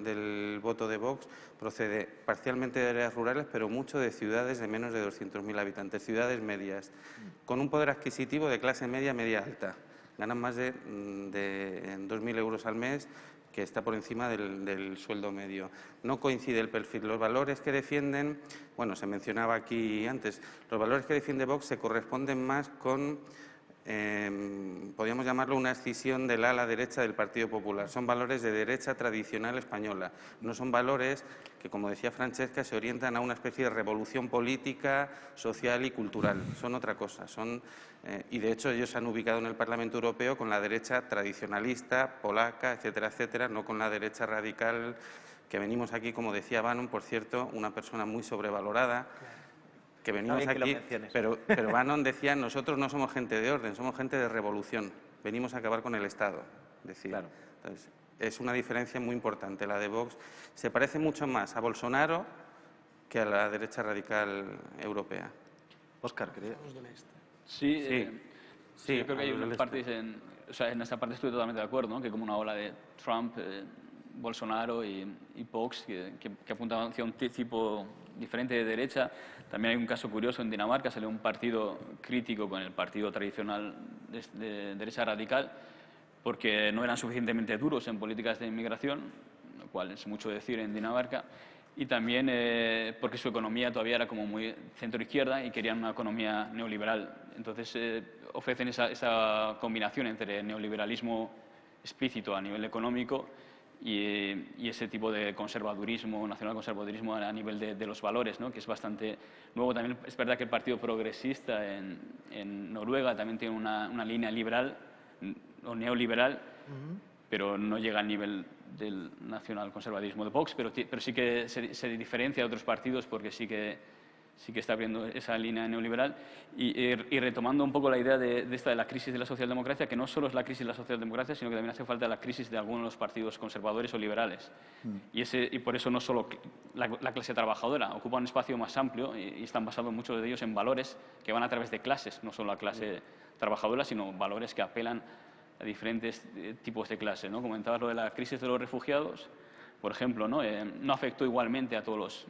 del, voto de Vox procede parcialmente de áreas rurales, pero mucho de ciudades de menos de 200.000 habitantes, ciudades medias, con un poder adquisitivo de clase media, media alta. Ganan más de, mm, de 2.000 euros al mes que está por encima del, sueldo medio. No coincide el perfil. Los valores que defienden, bueno, se mencionaba aquí antes, los valores que defiende Vox se corresponden más con Em, podríamos llamarlo una escisión del ala derecha del Partido Popular. Son valores de derecha tradicional española, no son valores que, como decía Francesca, se orientan a una especie de revolución política, social y cultural. Son otra cosa. Son, eh, y, de hecho, ellos se han ubicado en el Parlamento Europeo con la derecha tradicionalista, polaca, etcétera, etcétera, no con la derecha radical que venimos aquí, como decía Bannon, por cierto, una persona muy sobrevalorada que venimos aquí, pero, pero Bannon decía, nosotros no somos gente de orden, somos gente de revolución, venimos a acabar con el Estado. Decía. es una diferencia muy importante. La de Vox se parece mucho más a Bolsonaro que a la derecha radical europea. Oscar, ¿crees? Sí, sí. Eh, sí, yo creo que hay unas partes en, o sea, en esta parte estoy totalmente de acuerdo, ¿no? que como una ola de Trump, eh, Bolsonaro y, y Vox que, que, que apuntaban hacia un tipo diferente de derecha. También hay un caso curioso en Dinamarca, salió un partido crítico con el partido tradicional de, derecha radical porque no eran suficientemente duros en políticas de inmigración, lo cual es mucho decir en Dinamarca, y también eh, porque su economía todavía era como muy centro-izquierda y querían una economía neoliberal. Entonces eh, ofrecen esa, esa combinación entre neoliberalismo explícito a nivel económico y, ese tipo de conservadurismo, nacional conservadurismo a, nivel de, los valores, ¿no? que es bastante nuevo. También es verdad que el Partido Progresista en, en Noruega también tiene una, una, línea liberal o neoliberal, pero no llega al nivel del nacional conservadurismo de Vox, pero, pero sí que se, se diferencia de otros partidos porque sí que sí que está abriendo esa línea neoliberal y, retomando un poco la idea de, esta de la crisis de la socialdemocracia, que no solo es la crisis de la socialdemocracia, sino que también hace falta la crisis de algunos de los partidos conservadores o liberales. Mm. Y, ese, y por eso no solo la, clase trabajadora, ocupa un espacio más amplio y, están basados muchos de ellos en valores que van a través de clases, no solo la clase trabajadora, sino valores que apelan a diferentes eh, tipos de clase. ¿no? Comentabas lo de la crisis de los refugiados, por ejemplo, ¿no? Eh, no afectó igualmente a todos los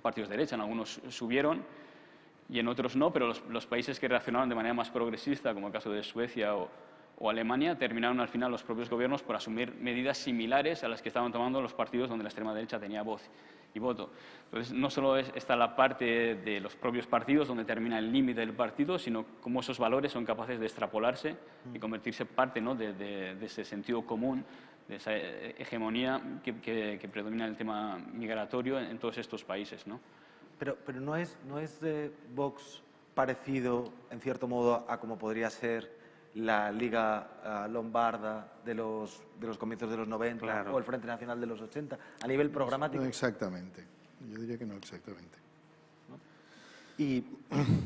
partidos de derecha, en algunos subieron y en otros no, pero los, países que reaccionaron de manera más progresista, como el caso de Suecia o, Alemania, terminaron al final los propios gobiernos por asumir medidas similares a las que estaban tomando los partidos donde la extrema derecha tenía voz y voto. Entonces, no solo es, está la parte de los propios partidos donde termina el límite del partido, sino cómo esos valores son capaces de extrapolarse y convertirse parte ¿no? de, ese sentido común de esa hegemonía que, predomina el tema migratorio en, todos estos países. ¿no? Pero, pero no es, no es de Vox parecido, en cierto modo, a como podría ser la Liga ah, Lombarda de los, de los comienzos de los 90 o el Frente Nacional de los 80, a nivel programático. No exactamente. Yo diría que no exactamente. Y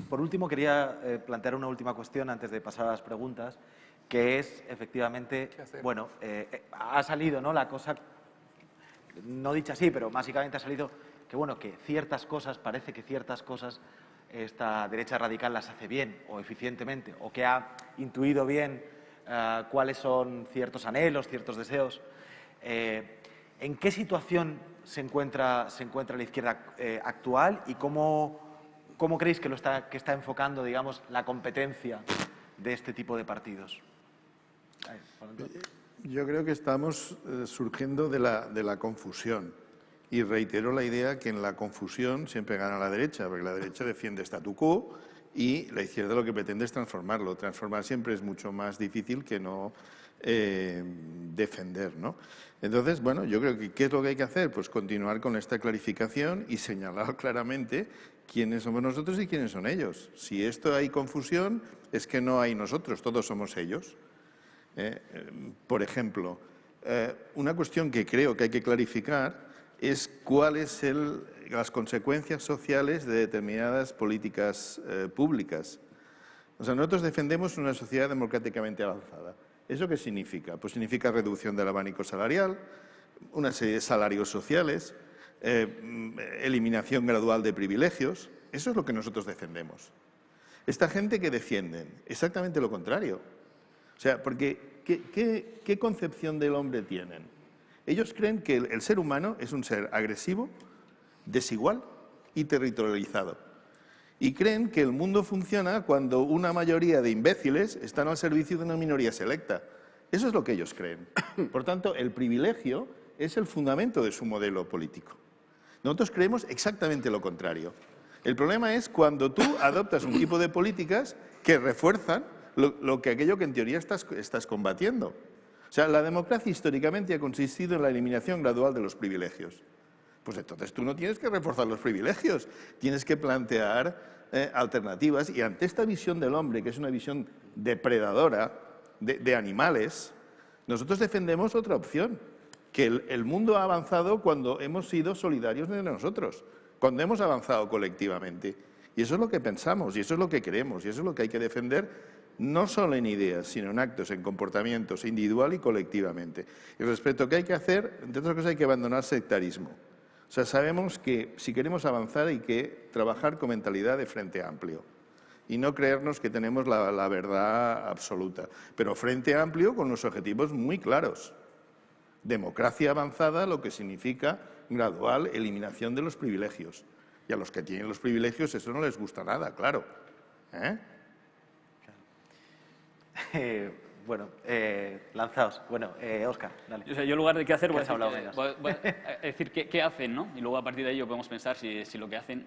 por último quería eh, plantear una última cuestión antes de pasar a las preguntas que es efectivamente, bueno, eh, eh, ha salido ¿no? la cosa, no dicha así, pero básicamente ha salido que, bueno, que ciertas cosas, parece que ciertas cosas esta derecha radical las hace bien o eficientemente, o que ha intuido bien eh, cuáles son ciertos anhelos, ciertos deseos. ¿En qué situación se encuentra, se encuentra la izquierda actual y cómo, cómo creéis que, lo está, que está enfocando, digamos, la competencia de este tipo de partidos? Yo creo que estamos eh, surgiendo de la, de la confusión. Y reitero la idea que en la confusión siempre gana la derecha, porque la derecha defiende statu quo y la izquierda lo que pretende es transformarlo. Transformar siempre es mucho más difícil que no eh, defender. ¿no? Entonces, bueno, yo creo que ¿qué es lo que hay que hacer? Pues continuar con esta clarificación y señalar claramente quiénes somos nosotros y quiénes son ellos. Si esto hay confusión, es que no hay nosotros, todos somos ellos. ¿Eh? por ejemplo, eh, una cuestión que creo que hay que clarificar es cuáles son las consecuencias sociales de determinadas políticas eh, públicas. O sea, nosotros defendemos una sociedad democráticamente avanzada. ¿Eso qué significa? Pues significa reducción del abanico salarial, una serie de salarios sociales, eliminación gradual de privilegios, Eso es lo que nosotros defendemos. Esta gente que defienden exactamente lo contrario. O sea, porque ¿qué, concepción del hombre tienen? Ellos creen que el, ser humano es un ser agresivo, desigual y territorializado. Y creen que el mundo funciona cuando una mayoría de imbéciles están al servicio de una minoría selecta. Eso es lo que ellos creen. Por tanto, el privilegio es el fundamento de su modelo político. Nosotros creemos exactamente lo contrario. El problema es cuando tú adoptas un tipo de políticas que refuerzan lo, que aquello que en teoría estás, estás combatiendo. O sea, la democracia históricamente ha consistido en la eliminación gradual de los privilegios. Pues entonces tú no tienes que reforzar los privilegios, tienes que plantear eh, alternativas y ante esta visión del hombre, que es una visión depredadora de, animales, nosotros defendemos otra opción, que el, mundo ha avanzado cuando hemos sido solidarios entre nosotros cuando hemos avanzado colectivamente. Y eso es lo que pensamos, y eso es lo que queremos, y eso es lo que hay que defender, no solo en ideas, sino en actos, en comportamientos, individual y colectivamente. Y respecto a qué hay que hacer, entre otras cosas hay que abandonar sectarismo. O sea, sabemos que si queremos avanzar hay que trabajar con mentalidad de frente amplio y no creernos que tenemos la, verdad absoluta, pero frente amplio con los objetivos muy claros. Democracia avanzada, lo que significa gradual eliminación de los privilegios. Y a los que tienen los privilegios eso no les gusta nada, claro. ¿Eh? Eh, bueno, eh, lanzaos. Bueno, Oscar, dale. yo en lugar de qué hacer, voy, a decir, qué, hacen, ¿no? Y luego a partir de ello podemos pensar si, lo que hacen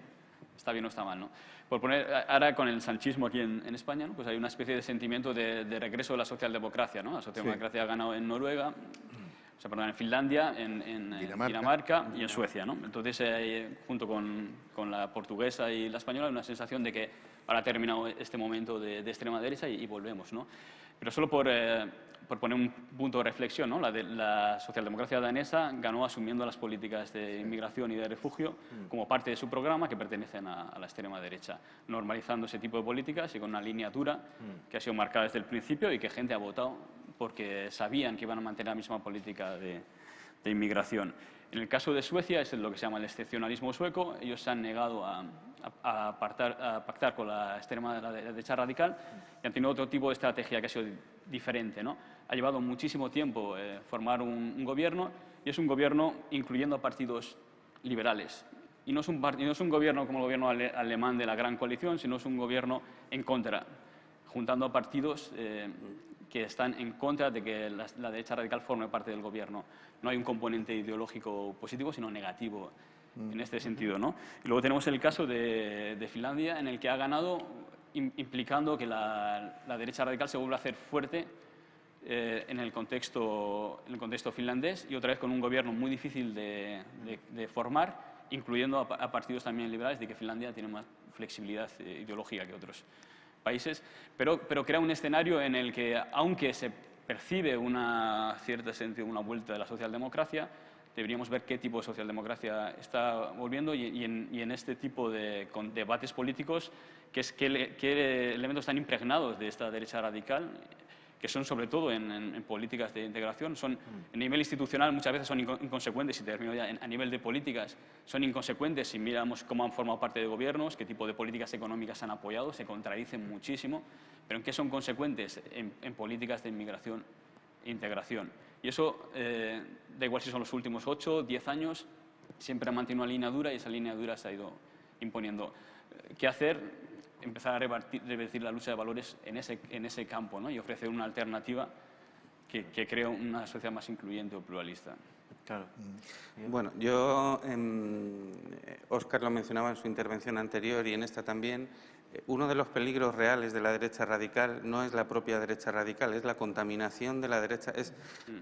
está bien o está mal, ¿no? Por poner, ahora con el sanchismo aquí en, España, ¿no? pues hay una especie de sentimiento de, regreso de la socialdemocracia, ¿no? La socialdemocracia ha ganado en Noruega, o sea, perdón, en Finlandia, en, Dinamarca. y en Suecia. ¿no? Entonces, eh, junto con, con, la portuguesa y la española, hay una sensación de que ahora ha terminado este momento de, extrema derecha y, volvemos. ¿no? Pero solo por, eh, por, poner un punto de reflexión, ¿no? la, de, la socialdemocracia danesa ganó asumiendo las políticas de inmigración y de refugio mm. como parte de su programa que pertenecen a, la extrema derecha, normalizando ese tipo de políticas y con una línea dura mm. que ha sido marcada desde el principio y que gente ha votado porque sabían que iban a mantener la misma política de, inmigración. En el caso de Suecia es lo que se llama el excepcionalismo sueco. Ellos se han negado a, pactar con la extrema derecha radical y han tenido otro tipo de estrategia que ha sido diferente. ¿no? Ha llevado muchísimo tiempo eh, formar un, gobierno y es un gobierno incluyendo a partidos liberales. Y no es un, no es un gobierno como el gobierno alemán de la gran coalición, sino es un gobierno en contra, juntando a partidos eh, que están en contra de que la, derecha radical forme parte del gobierno. No hay un componente ideológico positivo, sino negativo mm. en este sentido. ¿no? Y luego tenemos el caso de, Finlandia, en el que ha ganado implicando que la, derecha radical se vuelve a hacer fuerte eh, en, el contexto, en el contexto finlandés y otra vez con un gobierno muy difícil de, formar, incluyendo a, partidos también liberales, de que Finlandia tiene más flexibilidad eh, ideológica que otros países, pero, pero crea un escenario en el que, aunque se percibe una cierta sentido, una vuelta de la socialdemocracia, deberíamos ver qué tipo de socialdemocracia está volviendo y, en, este tipo de debates políticos, qué, qué elementos están impregnados de esta derecha radical que son sobre todo en, políticas de integración, son mm. a nivel institucional muchas veces son inconsecuentes, y termino ya, a nivel de políticas son inconsecuentes si miramos cómo han formado parte de gobiernos, qué tipo de políticas económicas han apoyado, se contradicen muchísimo, pero en qué son consecuentes en, políticas de inmigración e integración. Y eso, eh, da igual si son los últimos 8, 10 años, siempre ha mantenido una línea dura y esa línea dura se ha ido imponiendo. ¿Qué hacer? Empezar a revertir la lucha de valores en ese, en ese campo ¿no? y ofrecer una alternativa que, que cree una sociedad más incluyente o pluralista. Claro. Bueno, yo, Oscar lo mencionaba en su intervención anterior y en esta también, uno de los peligros reales de la derecha radical no es la propia derecha radical, es la contaminación de la derecha, es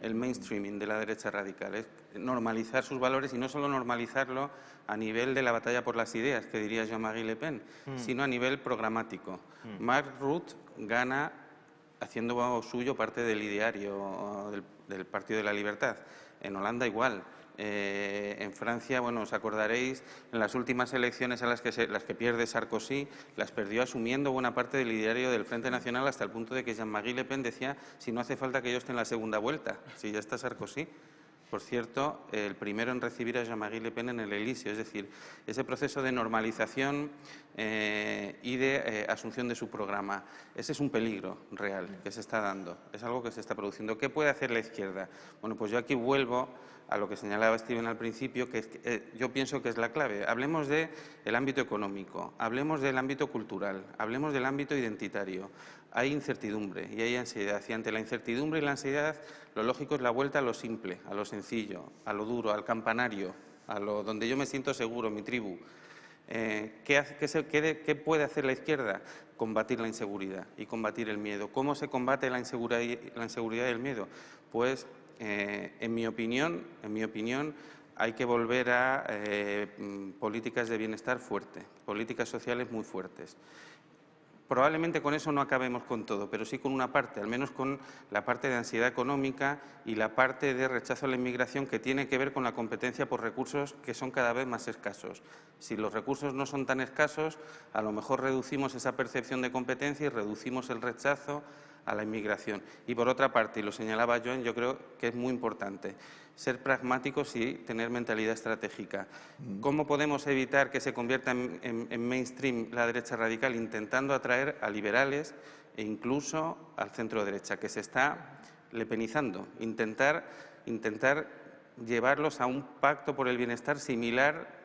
el mainstreaming de la derecha radical, es normalizar sus valores y no solo normalizarlo a nivel de la batalla por las ideas, que diría Jean-Marie Le Pen, mm. sino a nivel programático. Mm. Mark Rutte gana haciendo suyo parte del ideario del Partido de la Libertad. En Holanda igual. Eh, en Francia, bueno, os acordaréis, en las últimas elecciones a las que, las que pierde Sarkozy, las perdió asumiendo buena parte del ideario del Frente Nacional hasta el punto de que Jean-Marie Le Pen decía si no hace falta que yo esté en la segunda vuelta, si ya está Sarkozy. Por cierto, el primero en recibir a Jean-Marie Le Pen en el Elíseo, es decir, ese proceso de normalización eh, y de eh, asunción de su programa. Ese es un peligro real que se está dando, es algo que se está produciendo. ¿Qué puede hacer la izquierda? Bueno, pues yo aquí vuelvo a lo que señalaba Steven al principio, que, eh, yo pienso que es la clave. Hablemos del ámbito económico, hablemos del ámbito cultural, hablemos del ámbito identitario. Hay incertidumbre y hay ansiedad. Y ante la incertidumbre y la ansiedad, lo lógico es la vuelta a lo simple, a lo sencillo, a lo duro, al campanario, a lo donde yo me siento seguro, mi tribu. Eh, ¿qué, puede hacer la izquierda? Combatir la inseguridad y combatir el miedo. ¿Cómo se combate la inseguridad, y el miedo? Pues eh, en mi opinión, en mi opinión, hay que volver a eh, políticas de bienestar fuertes, políticas sociales muy fuertes. Probablemente con eso no acabemos con todo, pero sí con una parte, al menos con la parte de ansiedad económica y la parte de rechazo a la inmigración que tiene que ver con la competencia por recursos que son cada vez más escasos. Si los recursos no son tan escasos, a lo mejor reducimos esa percepción de competencia y reducimos el rechazo a la inmigración. Y por otra parte, y lo señalaba Joan, yo creo que es muy importante ser pragmáticos y tener mentalidad estratégica. Mm. ¿Cómo podemos evitar que se convierta en, mainstream la derecha radical? Intentando atraer a liberales e incluso al centro derecha, que se está lepenizando. Intentar, intentar llevarlos a un pacto por el bienestar similar.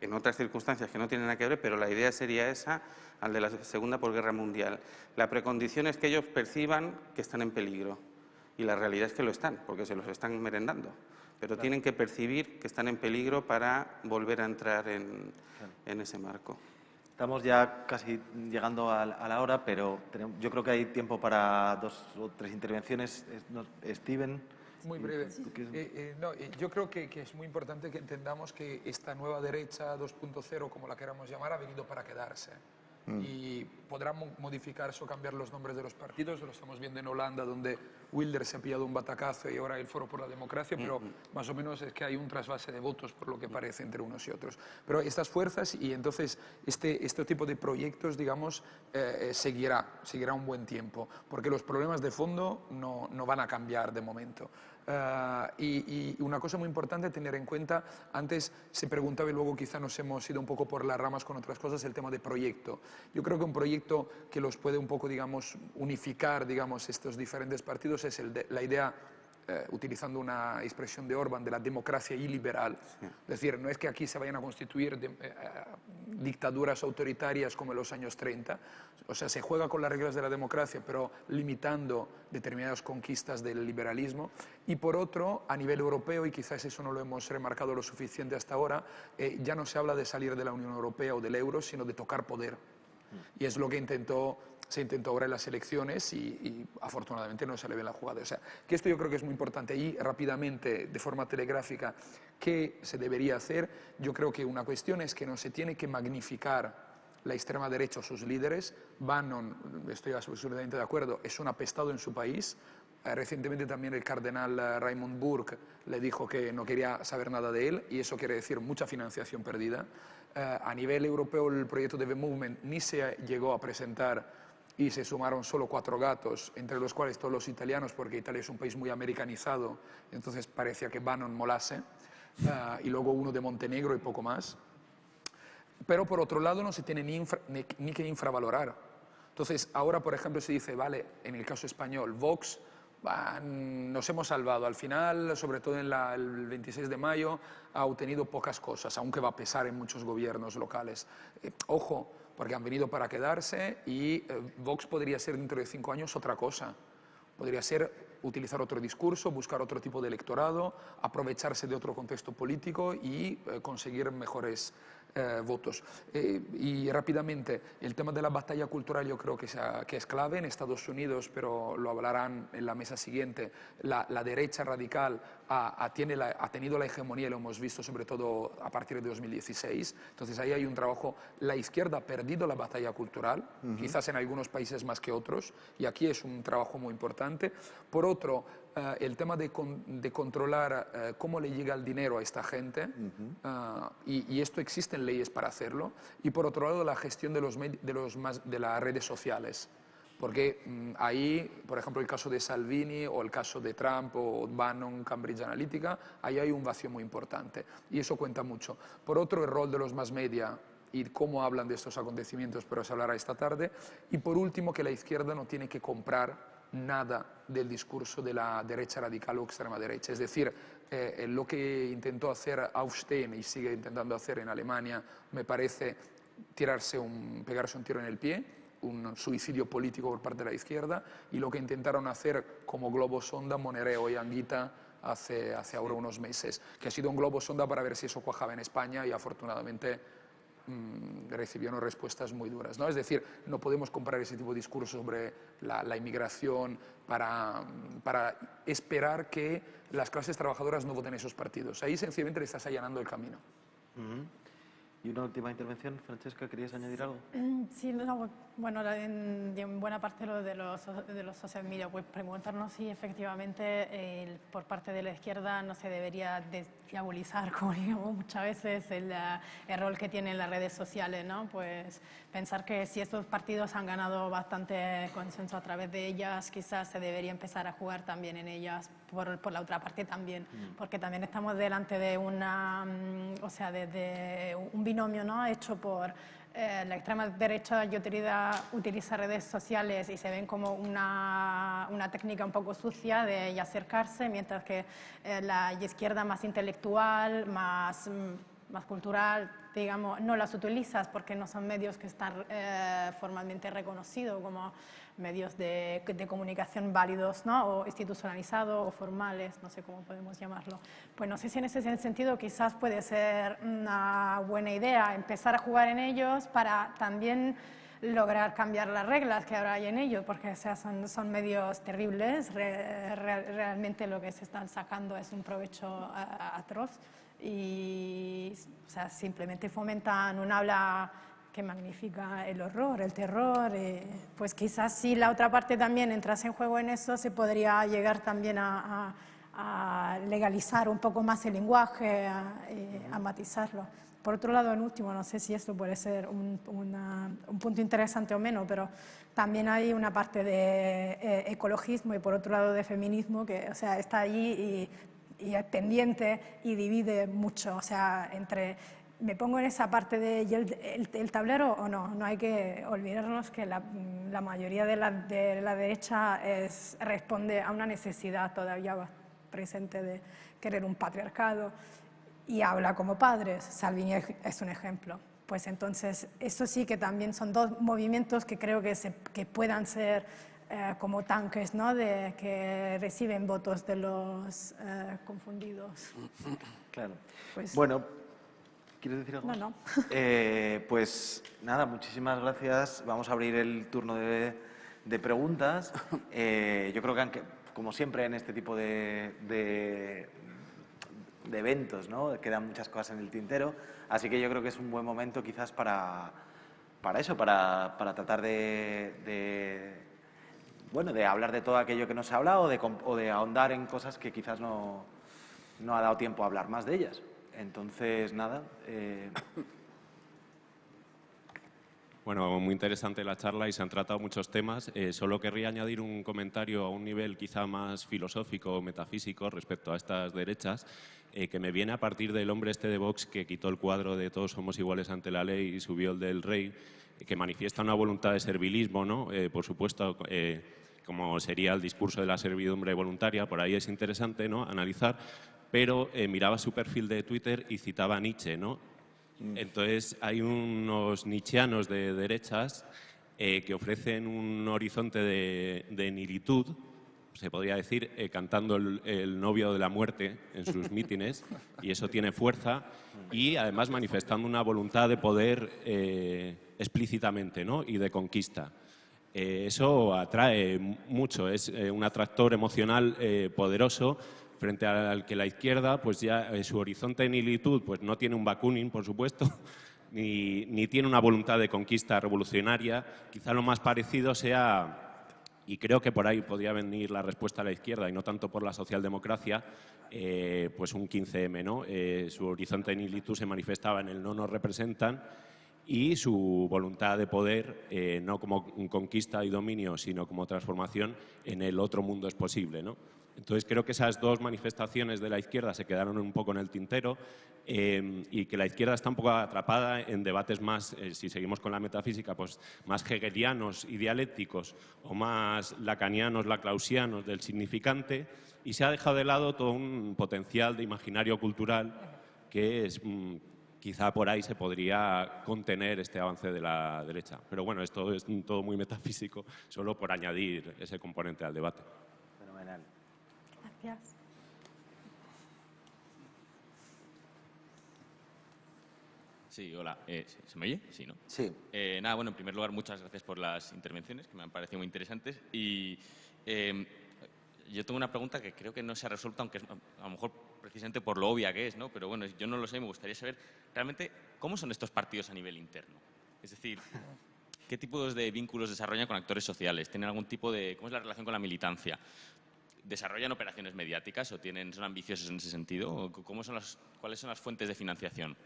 En otras circunstancias que no tienen nada que ver, pero la idea sería esa al de la Segunda Guerra Mundial. La precondición es que ellos perciban que están en peligro y la realidad es que lo están, porque se los están merendando. Pero tienen que percibir que están en peligro para volver a entrar en, ese marco. Estamos ya casi llegando a, la hora, pero yo creo que hay tiempo para dos o tres intervenciones. Steven. Muy breve. Eh, eh, no, eh, yo creo que, que, es muy importante que entendamos que esta nueva derecha 2.0, como la queramos llamar, ha venido para quedarse. Mm. y podrán modificarse o cambiar los nombres de los partidos. Lo estamos viendo en Holanda, donde Wilder se ha pillado un batacazo y ahora el Foro por la Democracia, pero mm-hmm. más o menos es que hay un trasvase de votos, por lo que parece, entre unos y otros. Pero estas fuerzas y entonces este, este tipo de proyectos, digamos, eh, eh, seguirá, seguirá un buen tiempo, porque los problemas de fondo no, no van a cambiar de momento. Ah, y, una cosa muy importante tener en cuenta, antes se preguntaba y luego quizá nos hemos ido un poco por las ramas con otras cosas, el tema de proyecto. Yo creo que un proyecto que los puede un poco, digamos, unificar, digamos, estos diferentes partidos es el de, la idea eh, utilizando una expresión de Orban, de la democracia iliberal. Es decir, no es que aquí se vayan a constituir eh, eh, dictaduras autoritarias como en los años 30, o sea, se juega con las reglas de la democracia, pero limitando determinadas conquistas del liberalismo. Y por otro, a nivel europeo, y quizás eso no lo hemos remarcado lo suficiente hasta ahora, ya no se habla de salir de la Unión Europea o del euro, sino de tocar poder. Y es lo que intentó se intentó ahora en las elecciones y, afortunadamente no se le ve la jugada. O sea, que esto yo creo que es muy importante. Y rápidamente, de forma telegráfica, ¿qué se debería hacer? Yo creo que una cuestión es que no se tiene que magnificar la extrema derecha o sus líderes. Bannon, estoy absolutamente de acuerdo, es un apestado en su país. Eh, recientemente también el cardenal eh, Raymond Burke le dijo que no quería saber nada de él y eso quiere decir mucha financiación perdida. Eh, a nivel europeo el proyecto de The Movement ni se llegó a presentar y se sumaron solo cuatro gatos, entre los cuales todos los italianos, porque Italia es un país muy americanizado, entonces parecía que Bannon molase, ah, y luego uno de Montenegro y poco más. Pero por otro lado no se tiene ni, que infravalorar. Entonces ahora, por ejemplo, se dice, vale, en el caso español, Vox nos hemos salvado. Al final, sobre todo en el 26 de mayo, ha obtenido pocas cosas, aunque va a pesar en muchos gobiernos locales. Eh, ojo, porque han venido para quedarse y eh, Vox podría ser dentro de cinco años otra cosa. Podría ser utilizar otro discurso, buscar otro tipo de electorado, aprovecharse de otro contexto político y eh, conseguir mejores eh, votos. Eh, y rápidamente, el tema de la batalla cultural yo creo que, que, es clave en Estados Unidos, pero lo hablarán en la mesa siguiente. La, derecha radical ha, tiene ha, tenido la hegemonía, lo hemos visto sobre todo a partir de 2016. Entonces ahí hay un trabajo. La izquierda ha perdido la batalla cultural, quizás en algunos países más que otros, y aquí es un trabajo muy importante. Por otro, eh, el tema de, controlar eh, cómo le llega el dinero a esta gente, eh, y, esto existen leyes para hacerlo, y por otro lado la gestión de, los, de, los de las redes sociales. Porque mm, ahí, por ejemplo, el caso de Salvini o el caso de Trump o Bannon, Cambridge Analytica, ahí hay un vacío muy importante y eso cuenta mucho. Por otro, el rol de los más media y cómo hablan de estos acontecimientos, pero se hablará esta tarde. Y por último, que la izquierda no tiene que comprar nada del discurso de la derecha radical o extrema derecha. Es decir, eh, lo que intentó hacer Aufstein y sigue intentando hacer en Alemania me parece tirarse un, pegarse un tiro en el pie, un suicidio político por parte de la izquierda, y lo que intentaron hacer como globo sonda Monereo y Anguita hace, hace ahora unos meses, que ha sido un globo sonda para ver si eso cuajaba en España y afortunadamente mmm, recibieron respuestas muy duras. ¿no? Es decir, no podemos comparar ese tipo de discurso sobre la, la inmigración para, para, esperar que las clases trabajadoras no voten esos partidos. Ahí sencillamente le estás allanando el camino. Uh -huh. Y una última intervención, Francesca, ¿querías añadir algo? Mm, sí, no, bueno, en, en, buena parte lo de los, de los social media, pues preguntarnos si efectivamente por parte de la izquierda no se debería diabolizar, como digamos muchas veces, el, el, rol que tienen las redes sociales, ¿no? Pues pensar que si estos partidos han ganado bastante consenso a través de ellas, quizás se debería empezar a jugar también en ellas, por, por la otra parte también, mm. porque también estamos delante de una, mm, o sea, de, de un binomio ¿no? hecho por eh, la extrema derecha y utiliza, utiliza, redes sociales y se ven como una, una técnica un poco sucia de acercarse, mientras que eh, la izquierda más intelectual, más, mm, más cultural, digamos, no las utilizas porque no son medios que están eh, formalmente reconocidos como medios de, de, comunicación válidos ¿no? o institucionalizados o formales, no sé cómo podemos llamarlo. Pues no sé si en ese sentido quizás puede ser una buena idea empezar a jugar en ellos para también lograr cambiar las reglas que ahora hay en ellos, porque o sea, son, son medios terribles, re, re, realmente lo que se están sacando es un provecho atroz y o sea, simplemente fomentan un habla que magnifica el horror, el terror, eh, pues quizás si la otra parte también entrase en juego en eso, se podría llegar también a, a, a legalizar un poco más el lenguaje, a, eh, a, matizarlo. Por otro lado, en último, no sé si esto puede ser un, una, un punto interesante o menos, pero también hay una parte de eh, ecologismo y por otro lado de feminismo que o sea, está allí y, y es pendiente y divide mucho, o sea, entre me pongo en esa parte de el, el, el, tablero o no. No hay que olvidarnos que la, la mayoría de la, de la derecha es, responde a una necesidad todavía presente de querer un patriarcado y habla como padres. Salvini es un ejemplo. Pues entonces, eso sí que también son dos movimientos que creo que, se, que puedan ser eh, como tanques, ¿no? De, que reciben votos de los eh, confundidos. Claro. Pues, bueno, ¿Quieres decir algo? No, no. Eh, pues nada, muchísimas gracias. Vamos a abrir el turno de, de preguntas. Eh, yo creo que, aunque, como siempre en este tipo de, de, de, eventos, ¿no? quedan muchas cosas en el tintero. Así que yo creo que es un buen momento quizás para, para eso, para, para tratar de, bueno, de hablar de todo aquello que no se ha hablado o de, o de ahondar en cosas que quizás no, no ha dado tiempo a hablar más de ellas. Entonces, nada. Eh... Bueno, muy interesante la charla y se han tratado muchos temas. Eh, solo querría añadir un comentario a un nivel quizá más filosófico o metafísico respecto a estas derechas, eh, que me viene a partir del hombre este de Vox que quitó el cuadro de todos somos iguales ante la ley y subió el del rey, que manifiesta una voluntad de servilismo, ¿no? Eh, por supuesto, como sería el discurso de la servidumbre voluntaria, por ahí es interesante ¿no? analizar, pero eh, miraba su perfil de Twitter y citaba a Nietzsche, ¿no? Mm. Entonces hay unos nietzscheanos de derechas eh, que ofrecen un horizonte de, de nilitud, se podría decir, eh, cantando el, el, novio de la muerte en sus mítines, y eso tiene fuerza, y además manifestando una voluntad de poder eh, explícitamente ¿no? y de conquista. Eh, eso atrae mucho, es un atractor emocional poderoso frente al que la izquierda, pues ya su horizonte de nilitud, pues no tiene un Bakunin, por supuesto, ni, ni, tiene una voluntad de conquista revolucionaria. Quizá lo más parecido sea, y creo que por ahí podría venir la respuesta a la izquierda, y no tanto por la socialdemocracia, eh, pues un 15M, ¿no? Eh, su horizonte de nilitud se manifestaba en el no nos representan, y su voluntad de poder, eh, no como conquista y dominio, sino como transformación en el otro mundo es posible. ¿no? Entonces creo que esas dos manifestaciones de la izquierda se quedaron un poco en el tintero eh, y que la izquierda está un poco atrapada en debates más, eh, si seguimos con la metafísica, pues más hegelianos y dialécticos o más lacanianos, laclausianos del significante y se ha dejado de lado todo un potencial de imaginario cultural que es, mm, quizá por ahí se podría contener este avance de la derecha. Pero bueno, esto es todo muy metafísico, solo por añadir ese componente al debate. Gracias. Sí, hola. Eh, ¿Se me oye? Sí, ¿no? Sí. Eh, nada, bueno, en primer lugar, muchas gracias por las intervenciones, que me han parecido muy interesantes. Y eh, yo tengo una pregunta que creo que no se ha resuelto, aunque es, a lo mejor precisamente por lo obvia que es, ¿no? Pero bueno, yo no lo sé, me gustaría saber realmente cómo son estos partidos a nivel interno. Es decir, ¿qué tipos de vínculos desarrollan con actores sociales? ¿Tienen algún tipo de... ¿Cómo es la relación con la militancia? ¿Desarrollan operaciones mediáticas o tienen, son ambiciosos en ese sentido? ¿O ¿Cómo son las, ¿Cuáles son las fuentes de financiación?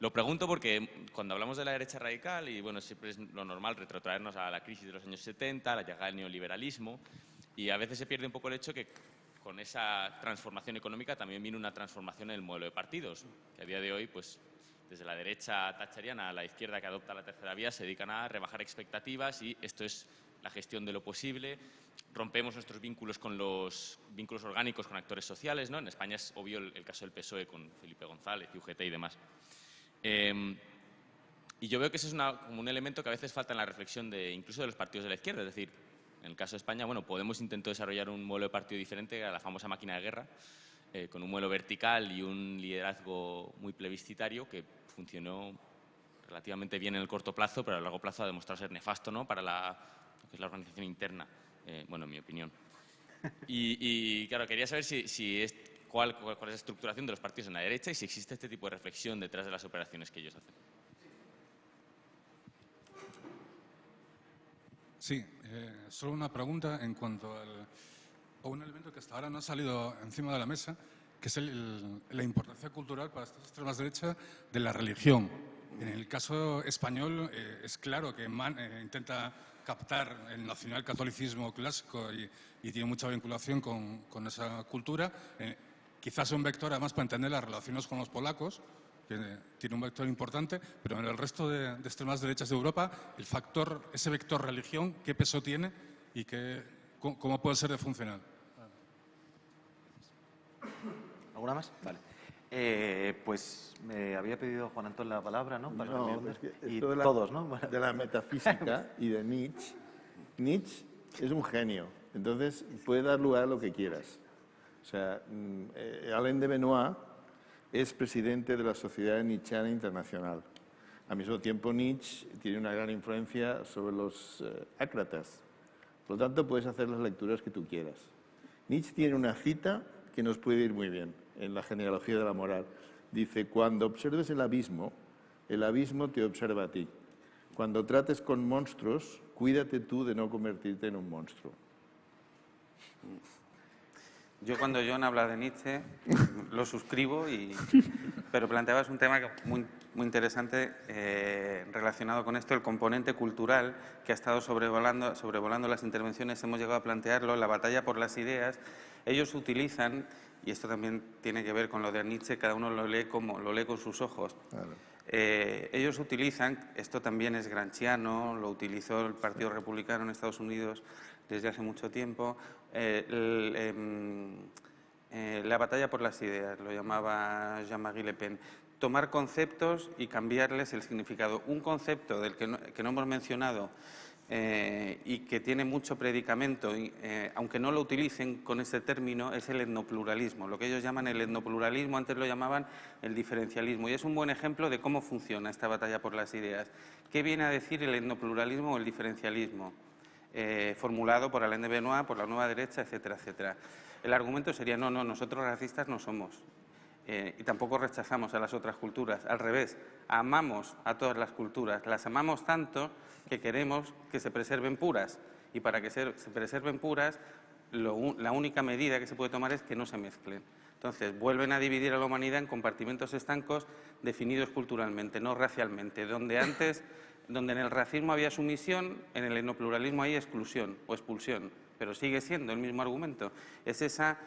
Lo pregunto porque cuando hablamos de la derecha radical, y bueno, siempre es lo normal retrotraernos a la crisis de los años 70, la llegada del neoliberalismo, y a veces se pierde un poco el hecho que con esa transformación económica también viene una transformación en el modelo de partidos, que a día de hoy, pues desde la derecha thatcheriana a la izquierda que adopta la tercera vía, se dedican a rebajar expectativas y esto es la gestión de lo posible. Rompemos nuestros vínculos con los vínculos orgánicos con actores sociales, ¿no? En España es obvio el, el caso del PSOE con Felipe González, UGT y demás. Eh, y yo veo que ese es una, como un elemento que a veces falta en la reflexión de incluso de los partidos de la izquierda. Es decir, en el caso de España, bueno, Podemos intentó desarrollar un modelo de partido diferente a la famosa máquina de guerra, eh, con un modelo vertical y un liderazgo muy plebiscitario que funcionó relativamente bien en el corto plazo, pero a largo plazo ha demostrado ser nefasto ¿no? para la, que es la organización interna, eh, bueno, en mi opinión. Y, y, claro, quería saber si, si es, cuál, cuál, cuál es la estructuración de los partidos en la derecha y si existe este tipo de reflexión detrás de las operaciones que ellos hacen. Sí, eh, solo una pregunta en cuanto al, a un elemento que hasta ahora no ha salido encima de la mesa, que es el, el, la importancia cultural para estas extremas derechas de la religión. En el caso español eh, es claro que man, eh, intenta captar el nacionalcatolicismo clásico y, y, tiene mucha vinculación con, esa cultura. Eh, quizás un vector además para entender las relaciones con los polacos, que tiene un vector importante, pero en el resto de, de, extremas derechas de Europa, el factor, ese vector religión, ¿qué peso tiene y qué, cómo puede ser de funcional? ¿Alguna más? Vale. Eh, pues me había pedido Juan Antón la palabra, ¿no? Para no, es que y de la, todos, ¿no? De la metafísica y de Nietzsche. Nietzsche es un genio, entonces puede dar lugar a lo que quieras. O sea, eh, Alain de Benoit es presidente de la Sociedad Nietzscheana Internacional. Al mismo tiempo, Nietzsche tiene una gran influencia sobre los eh, ácratas. Por lo tanto, puedes hacer las lecturas que tú quieras. Nietzsche tiene una cita que nos puede ir muy bien en la genealogía de la moral. Dice, cuando observes el abismo, el abismo te observa a ti. Cuando trates con monstruos, cuídate tú de no convertirte en un monstruo. Yo cuando John habla de Nietzsche lo suscribo, y, pero planteabas un tema muy, muy interesante eh, relacionado con esto, el componente cultural que ha estado sobrevolando, sobrevolando las intervenciones, hemos llegado a plantearlo, la batalla por las ideas. Ellos utilizan, y esto también tiene que ver con lo de Nietzsche, cada uno lo lee, como, lo lee con sus ojos. Claro. Eh, ellos utilizan, esto también es granchiano, lo utilizó el Partido Republicano en Estados Unidos desde hace mucho tiempo, eh, el, eh, eh, la batalla por las ideas, lo llamaba Jean-Marie Le Pen. Tomar conceptos y cambiarles el significado. Un concepto del que no, que no hemos mencionado eh, y que tiene mucho predicamento, eh, aunque no lo utilicen con ese término, es el etnopluralismo. Lo que ellos llaman el etnopluralismo, antes lo llamaban el diferencialismo. Y es un buen ejemplo de cómo funciona esta batalla por las ideas. ¿Qué viene a decir el etnopluralismo o el diferencialismo? Eh, formulado por Alain de Benoit, por la nueva derecha, etcétera, etcétera. El argumento sería, no, no, nosotros racistas no somos. Eh, y tampoco rechazamos a las otras culturas. Al revés, amamos a todas las culturas. Las amamos tanto que queremos que se preserven puras. Y para que se, se preserven puras, la única medida que se puede tomar es que no se mezclen. Entonces, vuelven a dividir a la humanidad en compartimentos estancos definidos culturalmente, no racialmente, donde antes, donde en el racismo había sumisión, en el etnopluralismo hay exclusión o expulsión, pero sigue siendo el mismo argumento. Es esa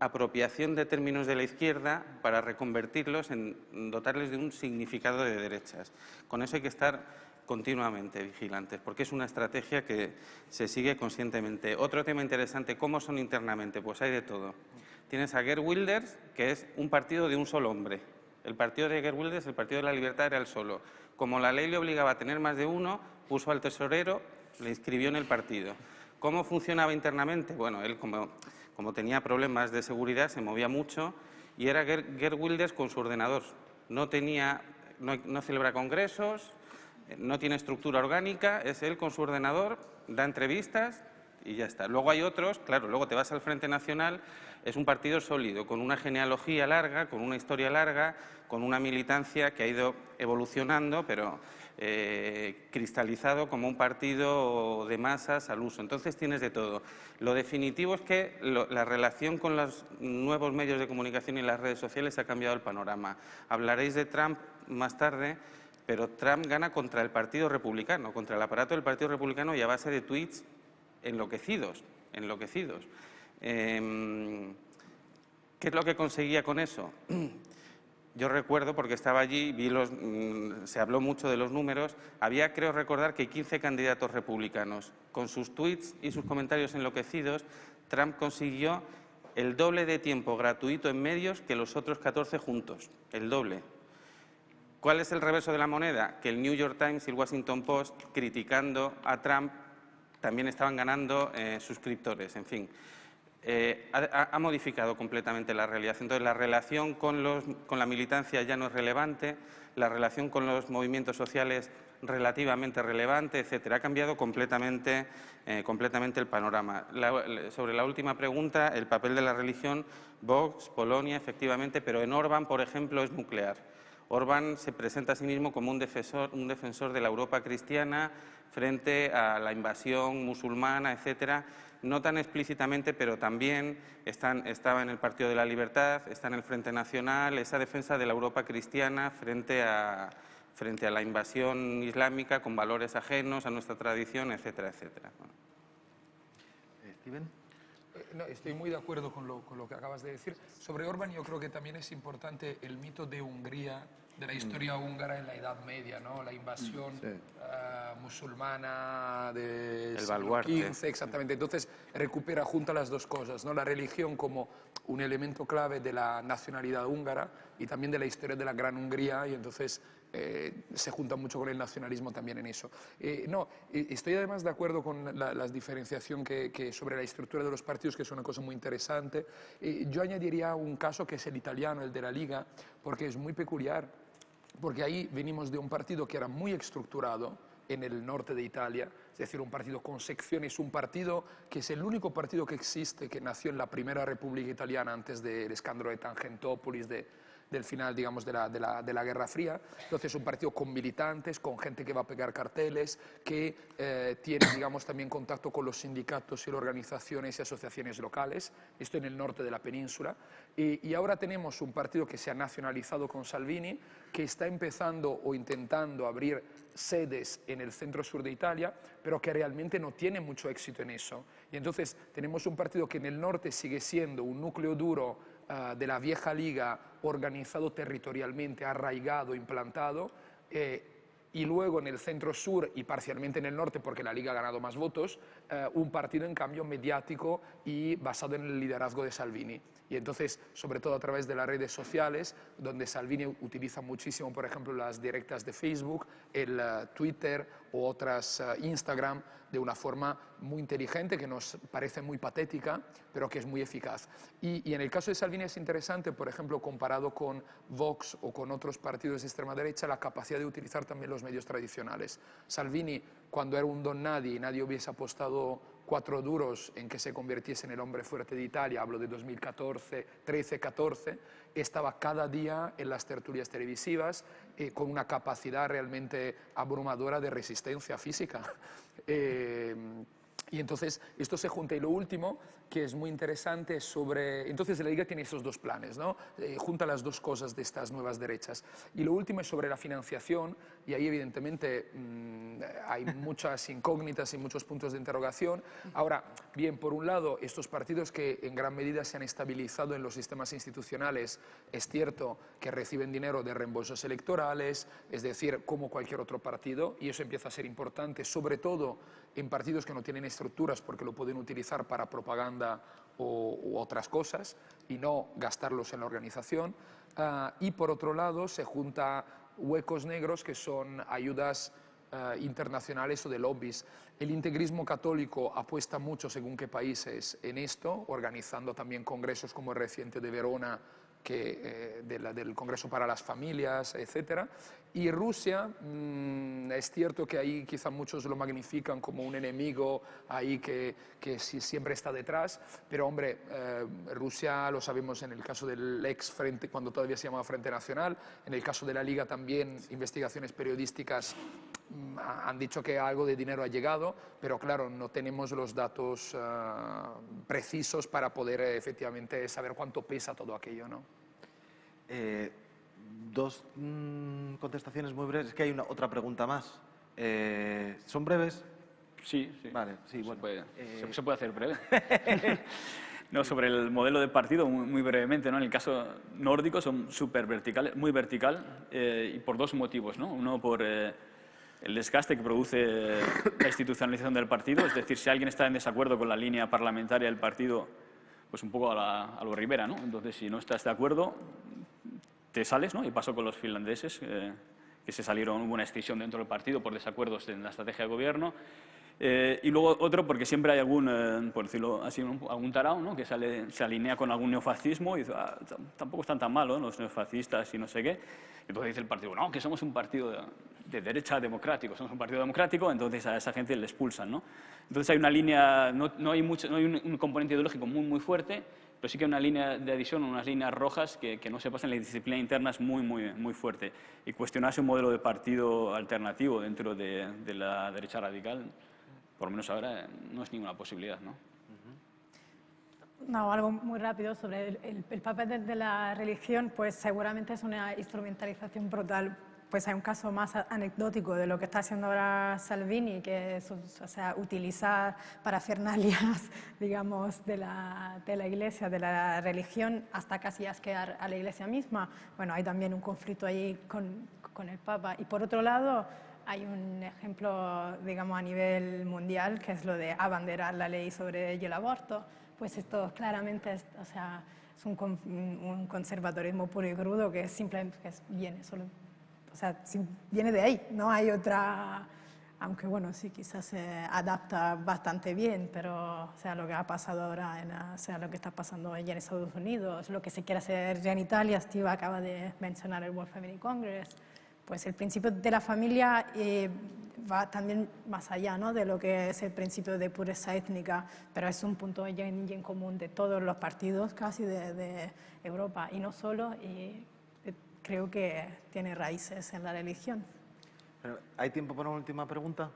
apropiación de términos de la izquierda para reconvertirlos en dotarles de un significado de derechas. Con eso hay que estar continuamente vigilantes, porque es una estrategia que se sigue conscientemente. Otro tema interesante, ¿cómo son internamente? Pues hay de todo. Tienes a Gerd Wilders, que es un partido de un solo hombre. El partido de Gerd Wilders, el Partido de la Libertad, era el solo. Como la ley le obligaba a tener más de uno, puso al tesorero, le inscribió en el partido. ¿Cómo funcionaba internamente? Bueno, él como como tenía problemas de seguridad, se movía mucho y era Gerd Wilders con su ordenador. No, tenía, no, celebra congresos, no tiene estructura orgánica, es él con su ordenador, da entrevistas y ya está. Luego hay otros, claro, luego te vas al Frente Nacional, es un partido sólido, con una genealogía larga, con una historia larga, con una militancia que ha ido evolucionando, pero eh, cristalizado como un partido de masas al uso. Entonces tienes de todo. Lo definitivo es que la relación con los nuevos medios de comunicación y las redes sociales ha cambiado el panorama. Hablaréis de Trump más tarde, pero Trump gana contra el Partido Republicano, contra el aparato del Partido Republicano y a base de tweets enloquecidos, enloquecidos. Em, ¿Qué es lo que conseguía con eso? yo recuerdo, porque estaba allí, vi los, mm, se habló mucho de los números, había, creo recordar, que 15 candidatos republicanos. Con sus tweets y sus comentarios enloquecidos, Trump consiguió el doble de tiempo gratuito en medios que los otros 14 juntos, el doble. ¿Cuál es el reverso de la moneda? Que el New York Times y el Washington Post, criticando a Trump, también estaban ganando eh, suscriptores, en fin. Eh, ha, modificado completamente la realidad. Entonces, la relación con, la militancia ya no es relevante, la relación con los movimientos sociales relativamente relevante, etcétera. Ha cambiado completamente, eh, completamente el panorama. sobre la última pregunta, el papel de la religión, Vox, Polonia, efectivamente, pero en Orbán, por ejemplo, es nuclear. Orbán se presenta a sí mismo como un defensor, un defensor de la Europa cristiana frente a la invasión musulmana, etcétera no tan explícitamente, pero también estaba en el Partido de la Libertad, está en el Frente Nacional, esa defensa de la Europa cristiana frente a, frente a la invasión islámica con valores ajenos a nuestra tradición, etcétera, etcétera. Eh, Steven. Eh, estoy muy de acuerdo con lo, con lo, que acabas de decir. Sobre Orban yo creo que también es importante el mito de Hungría de la historia húngara en la Edad Media, ¿no? La invasión eh, musulmana del XV, exactamente. Entonces recupera junto a las dos cosas, ¿no? La religión como un elemento clave de la nacionalidad húngara y también de la historia de la Gran Hungría y entonces eh, se junta mucho con el nacionalismo también en eso. Eh, no, estoy además de acuerdo con la, diferenciación que, que, sobre la estructura de los partidos, que es una cosa muy interesante. yo añadiría un caso que es el italiano, el de la Liga, porque es muy peculiar porque ahí venimos de un partido que era muy estructurado en el norte de Italia, es decir, un partido con secciones, un partido que es el único partido que existe, que nació en la primera República Italiana antes del escándalo de Tangentopoulos, de, del final, digamos, de la, de, la, de la, Guerra Fría. Entonces, un partido con militantes, con gente que va a pegar carteles, que eh, tiene, digamos, también contacto con los sindicatos y organizaciones y asociaciones locales. Esto en el norte de la península. Y, ahora tenemos un partido que se ha nacionalizado con Salvini, que está empezando o intentando abrir sedes en el centro-sur de Italia, pero que realmente no tiene mucho éxito en eso. Y entonces tenemos un partido que en el norte sigue siendo un núcleo duro uh, de la vieja liga organizado territorialmente, arraigado, implantado, eh, y luego en el centro sur y parcialmente en el norte, porque la Liga ha ganado más votos, eh, un partido en cambio mediático y basado en el liderazgo de Salvini. Y entonces, sobre todo a través de las redes sociales, donde Salvini utiliza muchísimo, por ejemplo, las directas de Facebook, el uh, Twitter o otras uh, Instagram, de una forma muy inteligente, que nos parece muy patética, pero que es muy eficaz. Y, y, en el caso de Salvini es interesante, por ejemplo, comparado con Vox o con otros partidos de extrema derecha, la capacidad de utilizar también los medios tradicionales. Salvini, cuando era un don nadie y nadie hubiese apostado cuatro duros en que se convirtiese en el hombre fuerte de Italia, hablo de 2014, 13, 14, estaba cada día en las tertulias televisivas eh, con una capacidad realmente abrumadora de resistencia física. Eh, Y entonces esto se junta. Y lo último, que es muy interesante, es sobre... Entonces la Liga tiene esos dos planes, ¿no? Eh, junta las dos cosas de estas nuevas derechas. Y lo último es sobre la financiación, y ahí evidentemente mm, hay muchas incógnitas y muchos puntos de interrogación. Ahora, bien, por un lado, estos partidos que en gran medida se han estabilizado en los sistemas institucionales, es cierto que reciben dinero de reembolsos electorales, es decir, como cualquier otro partido, y eso empieza a ser importante, sobre todo en partidos que no tienen estructuras porque lo pueden utilizar para propaganda o, otras cosas y no gastarlos en la organización. Ah, y por otro lado se junta huecos negros que son ayudas ah, internacionales o de lobbies. El integrismo católico apuesta mucho, según qué países, en esto, organizando también congresos como el reciente de Verona que, eh, del Congreso para las Familias, etc. Y Rusia, mm, es cierto que ahí quizá muchos lo magnifican como un enemigo ahí que, que siempre está detrás, pero hombre, eh, Rusia lo sabemos en el caso del ex Frente, cuando todavía se llamaba Frente Nacional, en el caso de la Liga también, investigaciones periodísticas mm, han dicho que algo de dinero ha llegado, pero claro, no tenemos los datos ah, precisos para poder efectivamente saber cuánto pesa todo aquello, ¿no? Eh, dos mm, contestaciones muy breves. Es que hay una, otra pregunta más. Eh, ¿Son breves? Sí, sí. Vale, sí, bueno. Eh, se puede, hacer breve. no, sobre el modelo de partido, muy, brevemente, ¿no? En el caso nórdico son súper verticales, muy vertical, y por dos motivos, ¿no? Uno por el desgaste que produce la institucionalización del partido, es decir, si alguien está en desacuerdo con la línea parlamentaria del partido, pues un poco a, a lo Rivera, ¿no? Entonces, si no estás de acuerdo, te sales, ¿no? Y pasó con los finlandeses, eh, que se salieron, hubo una escisión dentro del partido por desacuerdos en la estrategia de gobierno. Eh, y luego otro porque siempre hay algún, eh, por decirlo así, algún tarao ¿no? que sale, se alinea con algún neofascismo y dice, ah, tampoco están tan malos los neofascistas y no sé qué. Entonces dice el partido, no, que somos un partido de, derecha democrático, somos un partido democrático, entonces a esa gente le expulsan. ¿no? Entonces hay una línea, no, no hay, mucho, no hay un, un componente ideológico muy, muy fuerte, pero sí que hay una línea de adición, unas líneas rojas que, que no se pasan, la disciplina interna es muy, muy, muy fuerte. Y cuestionarse un modelo de partido alternativo dentro de, de la derecha radical, por lo menos ahora, no es ninguna posibilidad, ¿no? No, algo muy rápido sobre el, el, papel de, de, la religión, pues seguramente es una instrumentalización brutal pues hay un caso más anecdótico de lo que está haciendo ahora Salvini, que es o sea, utilizar parafernalias, digamos, de la, iglesia, de la religión, hasta casi asquear a la iglesia misma. Bueno, hay también un conflicto ahí con, el Papa. Y por otro lado, hay un ejemplo, digamos, a nivel mundial, que es lo de abanderar la ley sobre el aborto. Pues esto claramente es, o sea, es un, un puro y crudo que simplemente que viene solo sea, viene de ahí, no hay otra, aunque bueno, sí, quizás se adapta bastante bien, pero o sea, lo que ha pasado ahora, en, o sea, lo que está pasando allí en Estados Unidos, lo que se quiere hacer ya en Italia, Steve acaba de mencionar el World Family Congress, pues el principio de la familia eh, va también más allá ¿no? de lo que es el principio de pureza étnica, pero es un punto ya en, en común de todos los partidos casi de, de Europa, y no solo, y creo que tiene raíces en la religión. ¿Hay tiempo para una última pregunta?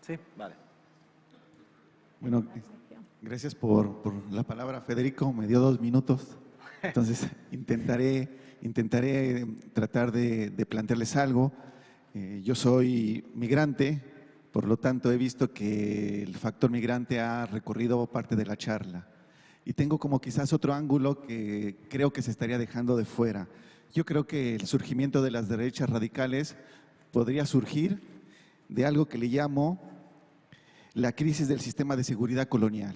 Sí, vale. Bueno, gracias por, por, la palabra, Federico. Me dio dos minutos. Entonces, intentaré, intentaré tratar de, de plantearles algo. Eh, yo soy migrante, por lo tanto he visto que el factor migrante ha recorrido parte de la charla. Y tengo como quizás otro ángulo que creo que se estaría dejando de fuera. Yo creo que el surgimiento de las derechas radicales podría surgir de algo que le llamo la crisis del sistema de seguridad colonial.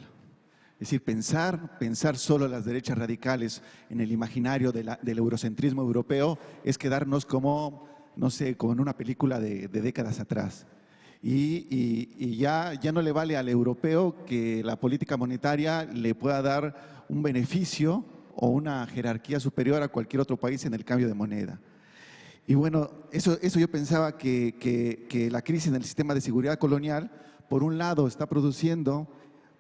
Es decir, pensar, pensar solo las derechas radicales en el imaginario del eurocentrismo europeo es quedarnos como, no sé, como en una película de, de décadas atrás. Y, y, y, ya, ya no le vale al europeo que la política monetaria le pueda dar un beneficio o una jerarquía superior a cualquier otro país en el cambio de moneda. Y bueno, eso, eso yo pensaba que, que, que la crisis en el sistema de seguridad colonial, por un lado, está produciendo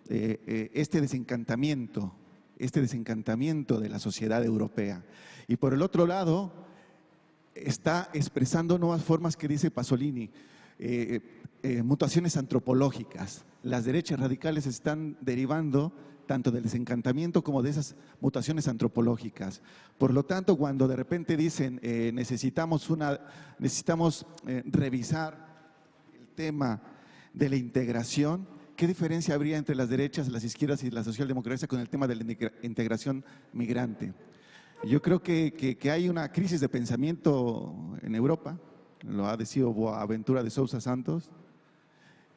eh, eh, este desencantamiento, este desencantamiento de la sociedad europea. Y por el otro lado, está expresando nuevas formas que dice Pasolini, eh, eh, mutaciones antropológicas. Las derechas radicales están derivando tanto del desencantamiento como de esas mutaciones antropológicas. Por lo tanto, cuando de repente dicen eh, necesitamos, una, necesitamos revisar el tema de la integración, ¿qué diferencia habría entre las derechas, las izquierdas y la socialdemocracia con el tema de la integración migrante? Yo creo que, hay una crisis de pensamiento en Europa, lo ha decidido Boaventura de Sousa Santos,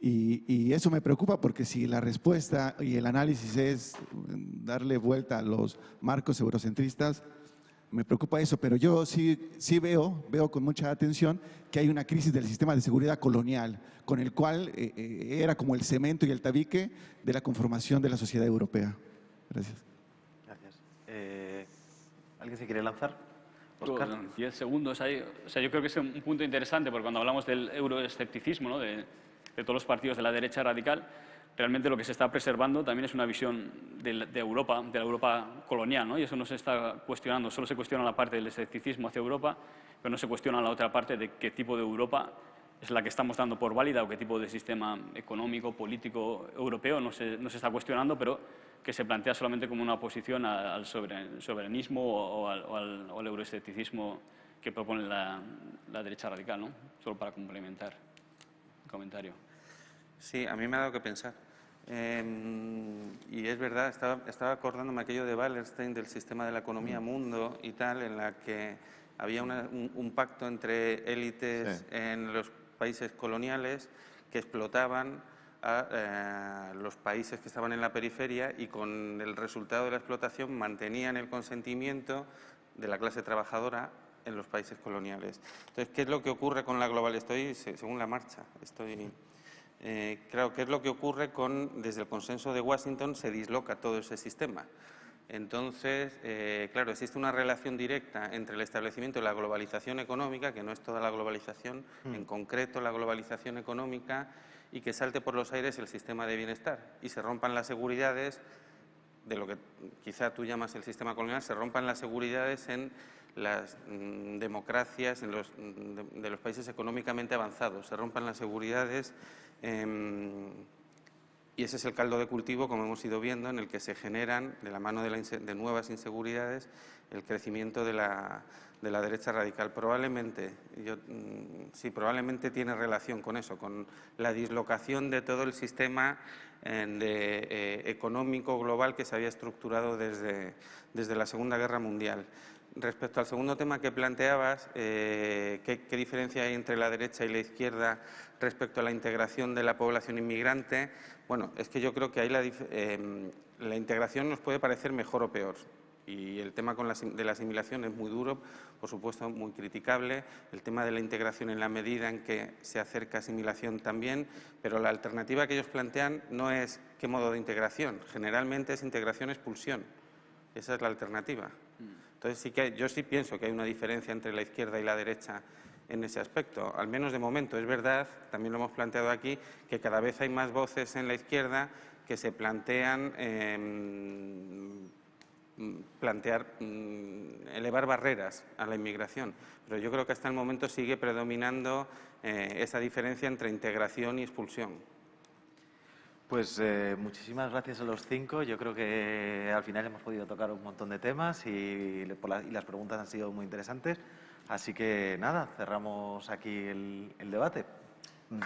y, eso me preocupa porque si la respuesta y el análisis es darle vuelta a los marcos eurocentristas, me preocupa eso, pero yo sí, sí veo, veo con mucha atención que hay una crisis del sistema de seguridad colonial, con el cual eh, eh, era como el cemento y el tabique de la conformación de la sociedad europea. Gracias. ¿Alguien se quiere lanzar? Oscar. Diez segundos ahí. O sea, yo creo que es un punto interesante porque cuando hablamos del euroescepticismo, ¿no? de, todos los partidos de la derecha radical, realmente lo que se está preservando también es una visión de, Europa, de la Europa colonial, ¿no? y eso no se está cuestionando, solo se cuestiona la parte del escepticismo hacia Europa, pero no se cuestiona la otra parte de qué tipo de Europa es la que estamos dando por válida o qué tipo de sistema económico, político, europeo, no se, no se está cuestionando, pero que se plantea solamente como una oposición al soberanismo o al, euroescepticismo que propone la, derecha radical, ¿no? Solo para complementar el comentario. Sí, a mí me ha dado que pensar. Em, y es verdad, estaba, estaba, acordándome aquello de Wallerstein del sistema de la economía mm. mundo y tal, en la que había un, pacto entre élites en los países coloniales que explotaban a eh, los países que estaban en la periferia y con el resultado de la explotación mantenían el consentimiento de la clase trabajadora en los países coloniales. Entonces, ¿qué es lo que ocurre con la global? Estoy según la marcha. Estoy, eh, claro, ¿qué es lo que ocurre con, desde el consenso de Washington, se disloca todo ese sistema? Entonces, eh, claro, existe una relación directa entre el establecimiento de la globalización económica, que no es toda la globalización, mm. en concreto la globalización económica y que salte por los aires el sistema de bienestar y se rompan las seguridades de lo que quizá tú llamas el sistema colonial, se rompan las seguridades en las mm, democracias en los, mm, de, los países económicamente avanzados, se rompan las seguridades y ese es el caldo de cultivo, como hemos ido viendo, en el que se generan, de la mano de, de nuevas inseguridades, el crecimiento de la, de la derecha radical. Probablemente, yo, mm, sí, probablemente tiene relación con eso, con la dislocación de todo el sistema eh, económico global que se había estructurado desde, desde la Segunda Guerra Mundial. Respecto al segundo tema que planteabas, eh, ¿qué, diferencia hay entre la derecha y la izquierda respecto a la integración de la población inmigrante? Bueno, es que yo creo que ahí la, eh, la integración nos puede parecer mejor o peor. Y el tema de la asimilación es muy duro, por supuesto, muy criticable. El tema de la integración en la medida en que se acerca asimilación también, pero la alternativa que ellos plantean no es qué modo de integración. Generalmente es integración-expulsión. Esa es la alternativa. Entonces, sí que yo sí pienso que hay una diferencia entre la izquierda y la derecha en ese aspecto. Al menos de momento es verdad, también lo hemos planteado aquí, que cada vez hay más voces en la izquierda que se plantean em, plantear, mm, elevar barreras a la inmigración. Pero yo creo que hasta el momento sigue predominando eh, esa diferencia entre integración y expulsión. Pues eh, muchísimas gracias a los cinco. Yo creo que al final hemos podido tocar un montón de temas y, y las preguntas han sido muy interesantes. Así que nada, cerramos aquí el, el debate. Mm.